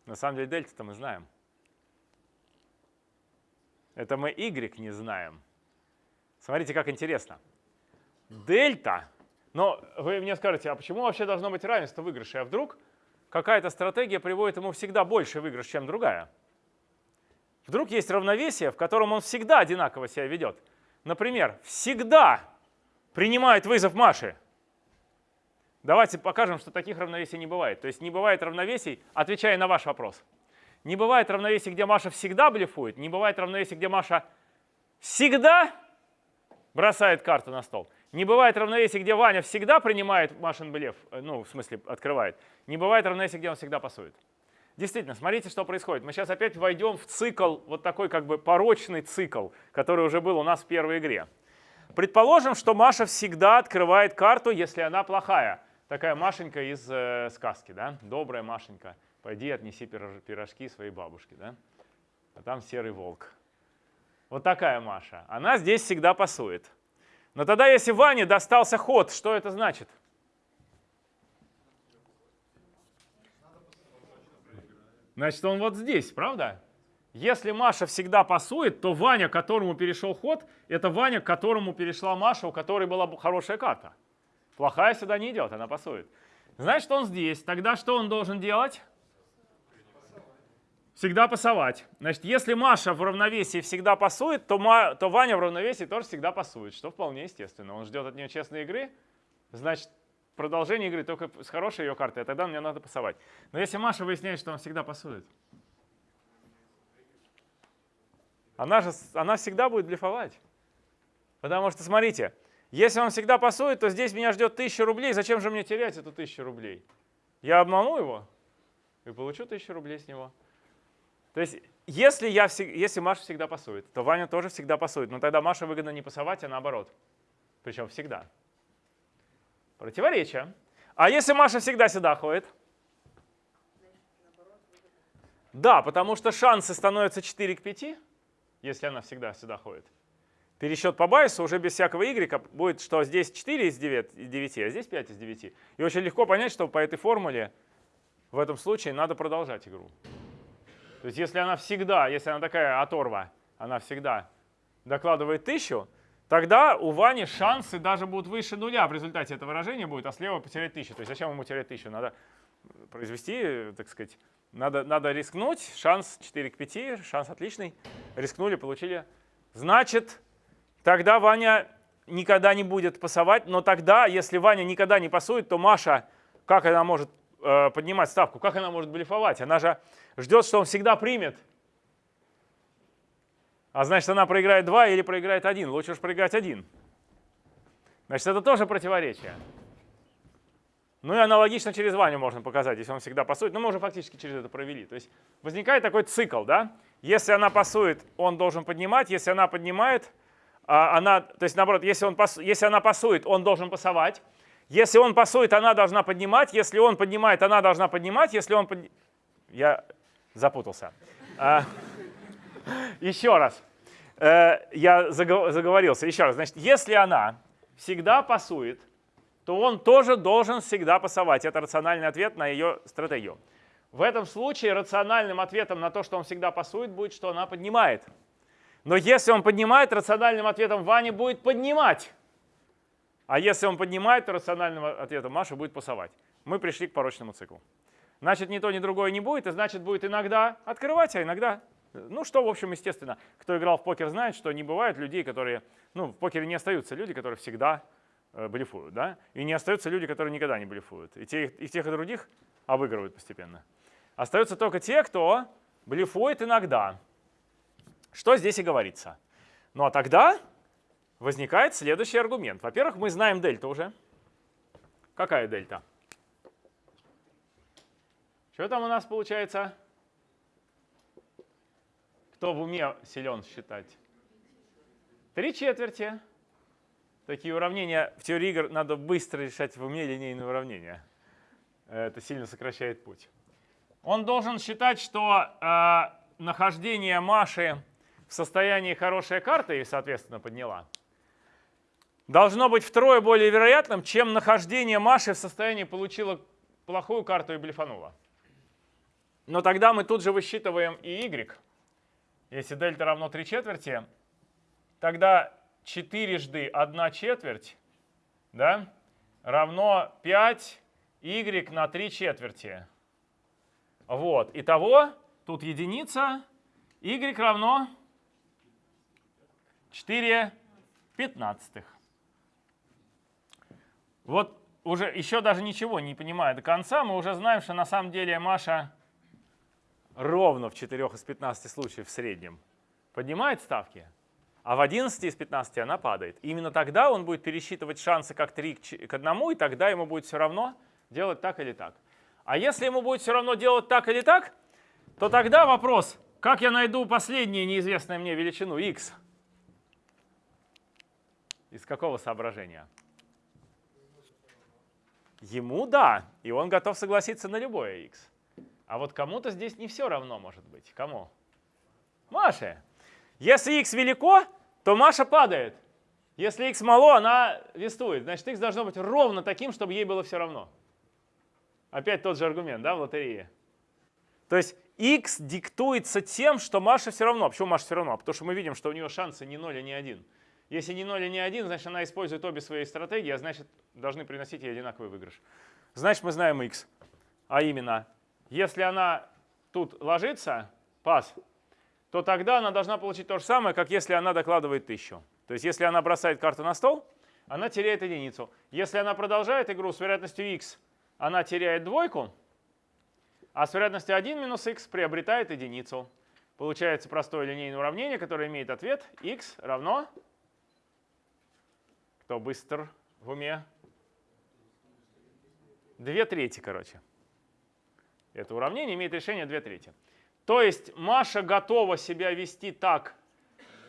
На самом деле дельту-то мы знаем. Это мы y не знаем. Смотрите, как интересно. Дельта, но вы мне скажете, а почему вообще должно быть равенство выигрыша? А вдруг какая-то стратегия приводит ему всегда больше выигрыш, чем другая? Вдруг есть равновесие, в котором он всегда одинаково себя ведет. Например, всегда принимает вызов Маши. Давайте покажем, что таких равновесий не бывает. То есть не бывает равновесий, отвечая на ваш вопрос. Не бывает равновесий, где Маша всегда блефует, не бывает равновесий, где Маша всегда бросает карту на стол. Не бывает равновесий, где Ваня всегда принимает Машин блеф, э, ну, в смысле, открывает. Не бывает равновесий, где он всегда пасует. Действительно, смотрите, что происходит. Мы сейчас опять войдем в цикл, вот такой как бы порочный цикл, который уже был у нас в первой игре. Предположим, что Маша всегда открывает карту, если она плохая. Такая Машенька из э, сказки, да? Добрая Машенька, пойди отнеси пирожки своей бабушке, да? А там серый волк. Вот такая Маша. Она здесь всегда пасует. Но тогда, если Ване достался ход, что это значит? Значит, он вот здесь, правда? Если Маша всегда пасует, то Ваня, которому перешел ход, это Ваня, которому перешла Маша, у которой была хорошая карта. Плохая сюда не идет, она пасует. Значит, он здесь. Тогда что он должен делать? Всегда пасовать. Значит, если Маша в равновесии всегда пасует, то, Ма, то Ваня в равновесии тоже всегда пасует, что вполне естественно. Он ждет от нее честной игры, значит, продолжение игры только с хорошей ее картой, а тогда мне надо пасовать. Но если Маша выясняет, что он всегда пасует, она же она всегда будет блефовать. Потому что, смотрите, если он всегда пасует, то здесь меня ждет 1000 рублей. Зачем же мне терять эту 1000 рублей? Я обману его и получу 1000 рублей с него. То есть, если, я, если Маша всегда пасует, то Ваня тоже всегда пасует. Но тогда Маша выгодно не пасовать, а наоборот. Причем всегда. Противоречие. А если Маша всегда сюда ходит? Да, потому что шансы становятся 4 к 5, если она всегда сюда ходит. Пересчет по байсу уже без всякого y будет, что здесь 4 из 9, из 9, а здесь 5 из 9. И очень легко понять, что по этой формуле в этом случае надо продолжать игру. То есть если она всегда, если она такая оторва, она всегда докладывает 1000, тогда у Вани шансы даже будут выше нуля в результате этого выражения будет, а слева потерять 1000. То есть зачем ему терять 1000? Надо произвести, так сказать, надо, надо рискнуть, шанс 4 к 5, шанс отличный. Рискнули, получили. Значит, тогда Ваня никогда не будет пасовать, но тогда, если Ваня никогда не пасует, то Маша, как она может э, поднимать ставку, как она может блефовать? Она же ждет, что он всегда примет. А значит, она проиграет 2 или проиграет 1. Лучше уж проиграть 1. Значит, это тоже противоречие. Ну и аналогично через Ваню можно показать, если он всегда пасует. Но мы уже фактически через это провели. То есть возникает такой цикл, да? Если она пасует, он должен поднимать. Если она поднимает, а, она, то есть наоборот, если, он пас, если она пасует, он должен пасовать. Если он пасует, она должна поднимать. Если он поднимает, она должна поднимать. Если он под... Я запутался. А, еще раз. Э, я заговорился. Еще раз. Значит, если она всегда пасует, то он тоже должен всегда пасовать. Это рациональный ответ на ее стратегию. В этом случае рациональным ответом на то, что он всегда пасует, будет, что она поднимает. Но если он поднимает, рациональным ответом Вани будет поднимать. А если он поднимает, то рациональным ответом Маша будет пасовать. Мы пришли к порочному циклу. Значит, ни то, ни другое не будет, и значит, будет иногда открывать, а иногда... Ну, что, в общем, естественно, кто играл в покер, знает, что не бывает людей, которые... Ну, в покере не остаются люди, которые всегда Э, блефуют, да? И не остаются люди, которые никогда не блефуют. И, те, и тех, и других обыгрывают постепенно. Остаются только те, кто блефует иногда. Что здесь и говорится. Ну а тогда возникает следующий аргумент. Во-первых, мы знаем дельту уже. Какая дельта? Что там у нас получается? Кто в уме силен считать? Три четверти. Такие уравнения в теории игр надо быстро решать в уме линейные уравнения. Это сильно сокращает путь. Он должен считать, что э, нахождение Маши в состоянии хорошей карты, и, соответственно, подняла, должно быть втрое более вероятным, чем нахождение Маши в состоянии получила плохую карту и блефанула. Но тогда мы тут же высчитываем и y. Если дельта равно 3 четверти, тогда четырежды 1 четверть да, равно 5 y на 3 четверти. Вот. Итого, тут единица, y равно 4 пятнадцатых. Вот уже еще даже ничего не понимая до конца, мы уже знаем, что на самом деле Маша ровно в 4 из 15 случаев в среднем поднимает ставки, а в 11 из 15 она падает. И именно тогда он будет пересчитывать шансы как 3 к 1, и тогда ему будет все равно делать так или так. А если ему будет все равно делать так или так, то тогда вопрос, как я найду последнюю неизвестную мне величину x? Из какого соображения? Ему да, и он готов согласиться на любое x. А вот кому-то здесь не все равно может быть. Кому? Маше. Если x велико, то Маша падает. Если x мало, она вестует. Значит, x должно быть ровно таким, чтобы ей было все равно. Опять тот же аргумент, да, в лотерее. То есть x диктуется тем, что Маша все равно. Почему Маша все равно? Потому что мы видим, что у нее шансы не 0, а не 1. Если не 0, а не 1, значит, она использует обе свои стратегии, а значит, должны приносить ей одинаковый выигрыш. Значит, мы знаем x. А именно, если она тут ложится, пас, то тогда она должна получить то же самое, как если она докладывает 1000. То есть если она бросает карту на стол, она теряет единицу. Если она продолжает игру с вероятностью x, она теряет двойку, а с вероятностью 1 минус x приобретает единицу. Получается простое линейное уравнение, которое имеет ответ x равно... Кто быстр в уме? Две трети, короче. Это уравнение имеет решение 2 трети. То есть Маша готова себя вести так,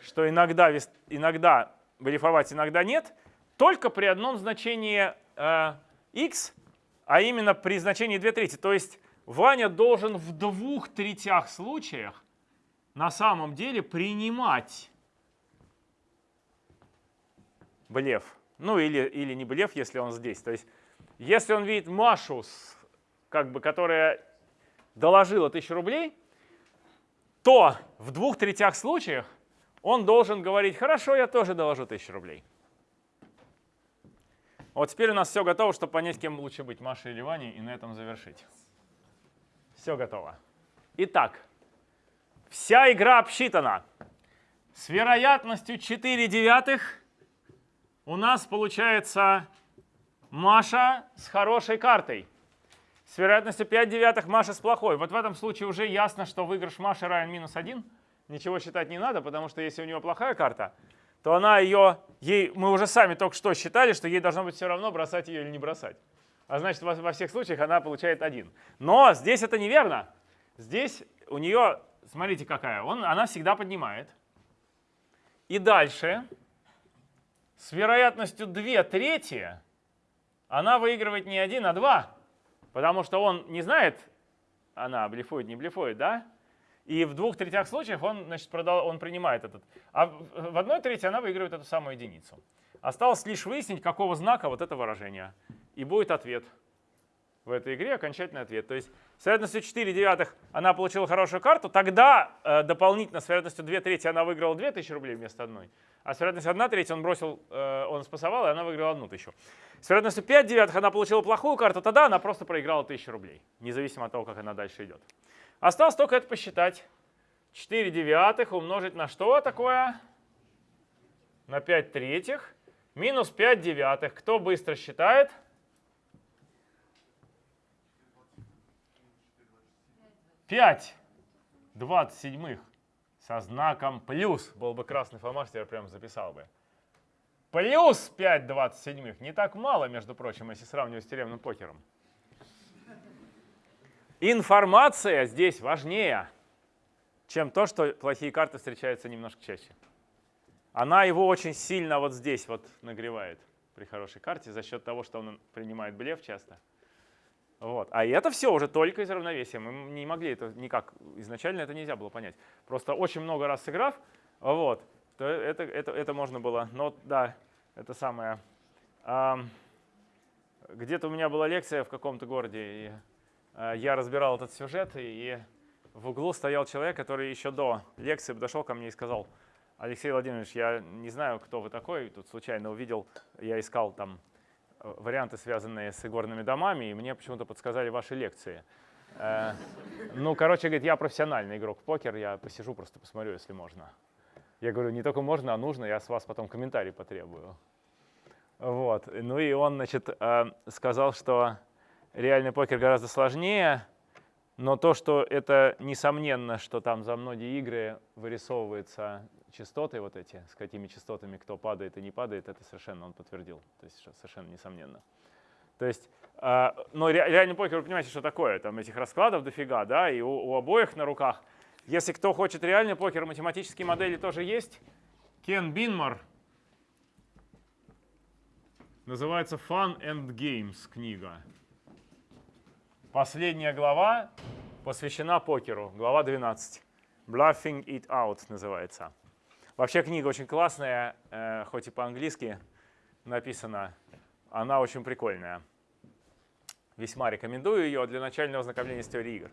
что иногда, иногда блефовать, иногда нет, только при одном значении э, x, а именно при значении 2 трети. То есть Ваня должен в двух третях случаях на самом деле принимать блеф. Ну или, или не блеф, если он здесь. То есть если он видит Машу, как бы, которая доложила 1000 рублей, то в двух третях случаях он должен говорить, хорошо, я тоже доложу 1000 рублей. Вот теперь у нас все готово, чтобы понять, кем лучше быть, Машей или Ваней, и на этом завершить. Все готово. Итак, вся игра обсчитана. С вероятностью 4 девятых у нас получается Маша с хорошей картой. С вероятностью 5 девятых Маша с плохой. Вот в этом случае уже ясно, что выигрыш Маши равен минус 1 ничего считать не надо, потому что если у нее плохая карта, то она ее, ей, мы уже сами только что считали, что ей должно быть все равно, бросать ее или не бросать. А значит, во, во всех случаях она получает один. Но здесь это неверно. Здесь у нее, смотрите какая, он, она всегда поднимает. И дальше, с вероятностью 2 трети, она выигрывает не 1, а 2. Потому что он не знает, она блефует, не блефует, да? И в двух третях случаях он, значит, продал, он принимает этот. А в одной трети она выигрывает эту самую единицу. Осталось лишь выяснить, какого знака вот это выражение. И будет ответ в этой игре, окончательный ответ. То есть с вероятностью 4 девятых она получила хорошую карту, тогда э, дополнительно с вероятностью 2 трети она выиграла 2000 рублей вместо одной. А с вероятностью 1 треть он бросил, э, он спасовал, и она выиграла 1000. С вероятностью 5 девятых она получила плохую карту, тогда она просто проиграла 1000 рублей, независимо от того, как она дальше идет. Осталось только это посчитать. 4 девятых умножить на что такое? На 5 третьих. Минус 5 девятых. Кто быстро считает? Пять двадцать седьмых со знаком плюс. Был бы красный фломастер, я прям записал бы. Плюс 5 двадцать седьмых. Не так мало, между прочим, если сравнивать с тюремным покером. Информация здесь важнее, чем то, что плохие карты встречаются немножко чаще. Она его очень сильно вот здесь вот нагревает при хорошей карте за счет того, что он принимает блеф часто. Вот. А это все уже только из равновесия. Мы не могли это никак, изначально это нельзя было понять. Просто очень много раз сыграв, вот, то это, это, это можно было. Но да, это самое. Где-то у меня была лекция в каком-то городе, и Э, я разбирал этот сюжет, и в углу стоял человек, который еще до лекции подошел ко мне и сказал, Алексей Владимирович, я не знаю, кто вы такой, тут случайно увидел, я искал там варианты, связанные с игорными домами, и мне почему-то подсказали ваши лекции. Э, ну, короче, говорит, я профессиональный игрок в покер, я посижу, просто посмотрю, если можно. Я говорю, не только можно, а нужно, я с вас потом комментарий потребую. Вот. Ну и он, значит, сказал, что реальный покер гораздо сложнее, но то, что это несомненно, что там за многие игры вырисовываются частоты вот эти, с какими частотами кто падает и не падает, это совершенно он подтвердил, то есть совершенно несомненно. То есть, э, но реальный покер, вы понимаете, что такое, там этих раскладов дофига, да, и у, у обоих на руках. Если кто хочет реальный покер, математические модели тоже есть. Кен Бинмар, называется Fun and Games книга. Последняя глава посвящена покеру, глава 12. Bluffing it out называется. Вообще книга очень классная, э, хоть и по-английски написана. Она очень прикольная. Весьма рекомендую ее для начального ознакомления с теорией игр.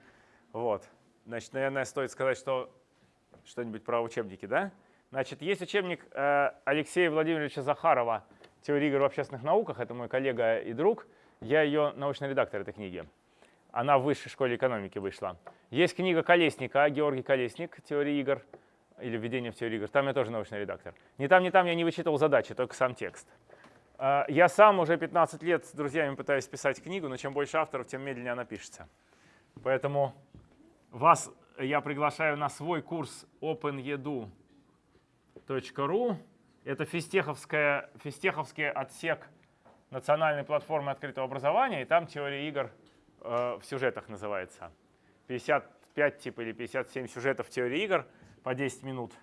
Вот. Значит, наверное, стоит сказать, что что-нибудь про учебники, да? Значит, есть учебник э, Алексея Владимировича Захарова «Теория игр в общественных науках». Это мой коллега и друг. Я ее научный редактор этой книги. Она в высшей школе экономики вышла. Есть книга Колесника, Георгий Колесник, «Теория игр» или «Введение в теорию игр». Там я тоже научный редактор. Ни там, ни там я не вычитывал задачи, только сам текст. А, я сам уже 15 лет с друзьями пытаюсь писать книгу, но чем больше авторов, тем медленнее она пишется. Поэтому вас я приглашаю на свой курс openedu.ru. Это физтеховская, физтеховский отсек национальной платформы открытого образования, и там теория игр – Э, в сюжетах называется. 55 типа или 57 сюжетов теории игр по 10 минут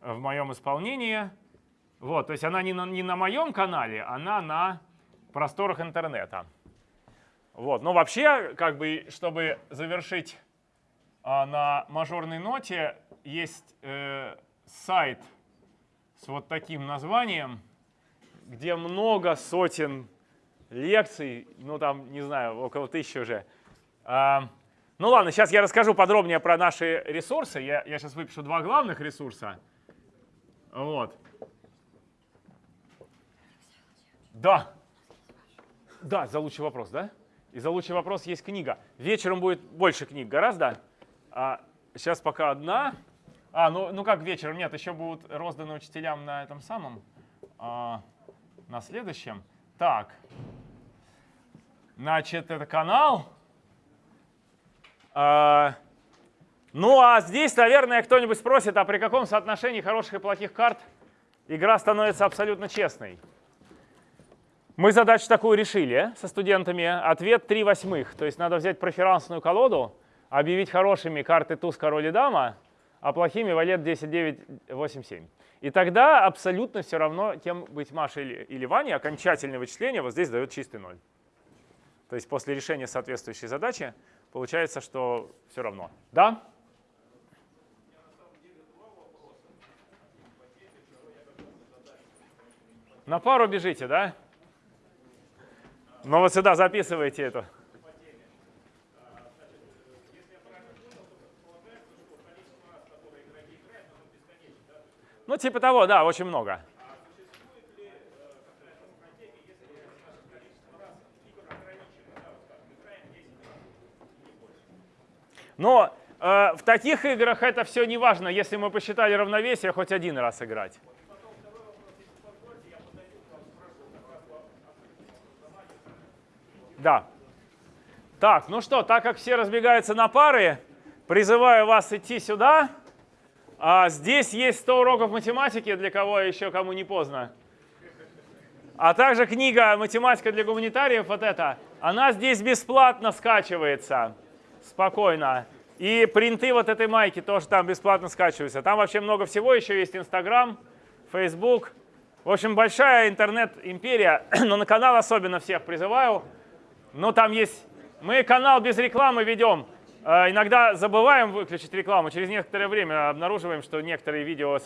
в моем исполнении. Вот, то есть она не на, не на моем канале, она на просторах интернета. Вот, но вообще, как бы, чтобы завершить а, на мажорной ноте, есть э, сайт с вот таким названием, где много сотен лекций, ну там, не знаю, около тысячи уже. Ну ладно, сейчас я расскажу подробнее про наши ресурсы. Я, я сейчас выпишу два главных ресурса. Вот. Да. Да, за лучший вопрос, да? И за лучший вопрос есть книга. Вечером будет больше книг гораздо. А сейчас пока одна. А, ну, ну как вечером? Нет, еще будут розданы учителям на этом самом, а, на следующем. Так. Значит, это канал. А, ну а здесь, наверное, кто-нибудь спросит, а при каком соотношении хороших и плохих карт игра становится абсолютно честной? Мы задачу такую решили со студентами. Ответ 3 восьмых. То есть надо взять проферансную колоду, объявить хорошими карты туз, король и дама, а плохими валет 10, 9, 8, 7. И тогда абсолютно все равно, кем быть Маша или, или Ваня, окончательное вычисление вот здесь дает чистый ноль. То есть после решения соответствующей задачи получается, что все равно. Да? На пару бежите, да? Ну вот сюда записывайте это. Ну, типа того, да, очень много. Но э, в таких играх это все не важно, если мы посчитали равновесие, хоть один раз играть. Да. Так, ну что, так как все разбегаются на пары, призываю вас идти сюда. А здесь есть 100 уроков математики, для кого еще, кому не поздно. А также книга «Математика для гуманитариев», вот эта, она здесь бесплатно скачивается, спокойно. И принты вот этой майки тоже там бесплатно скачиваются. Там вообще много всего, еще есть Инстаграм, Фейсбук. В общем, большая интернет-империя, *clears throat* но на канал особенно всех призываю. Ну, там есть... Мы канал без рекламы ведем. Э, Иногда забываем выключить рекламу. Через некоторое время обнаруживаем, что некоторые видео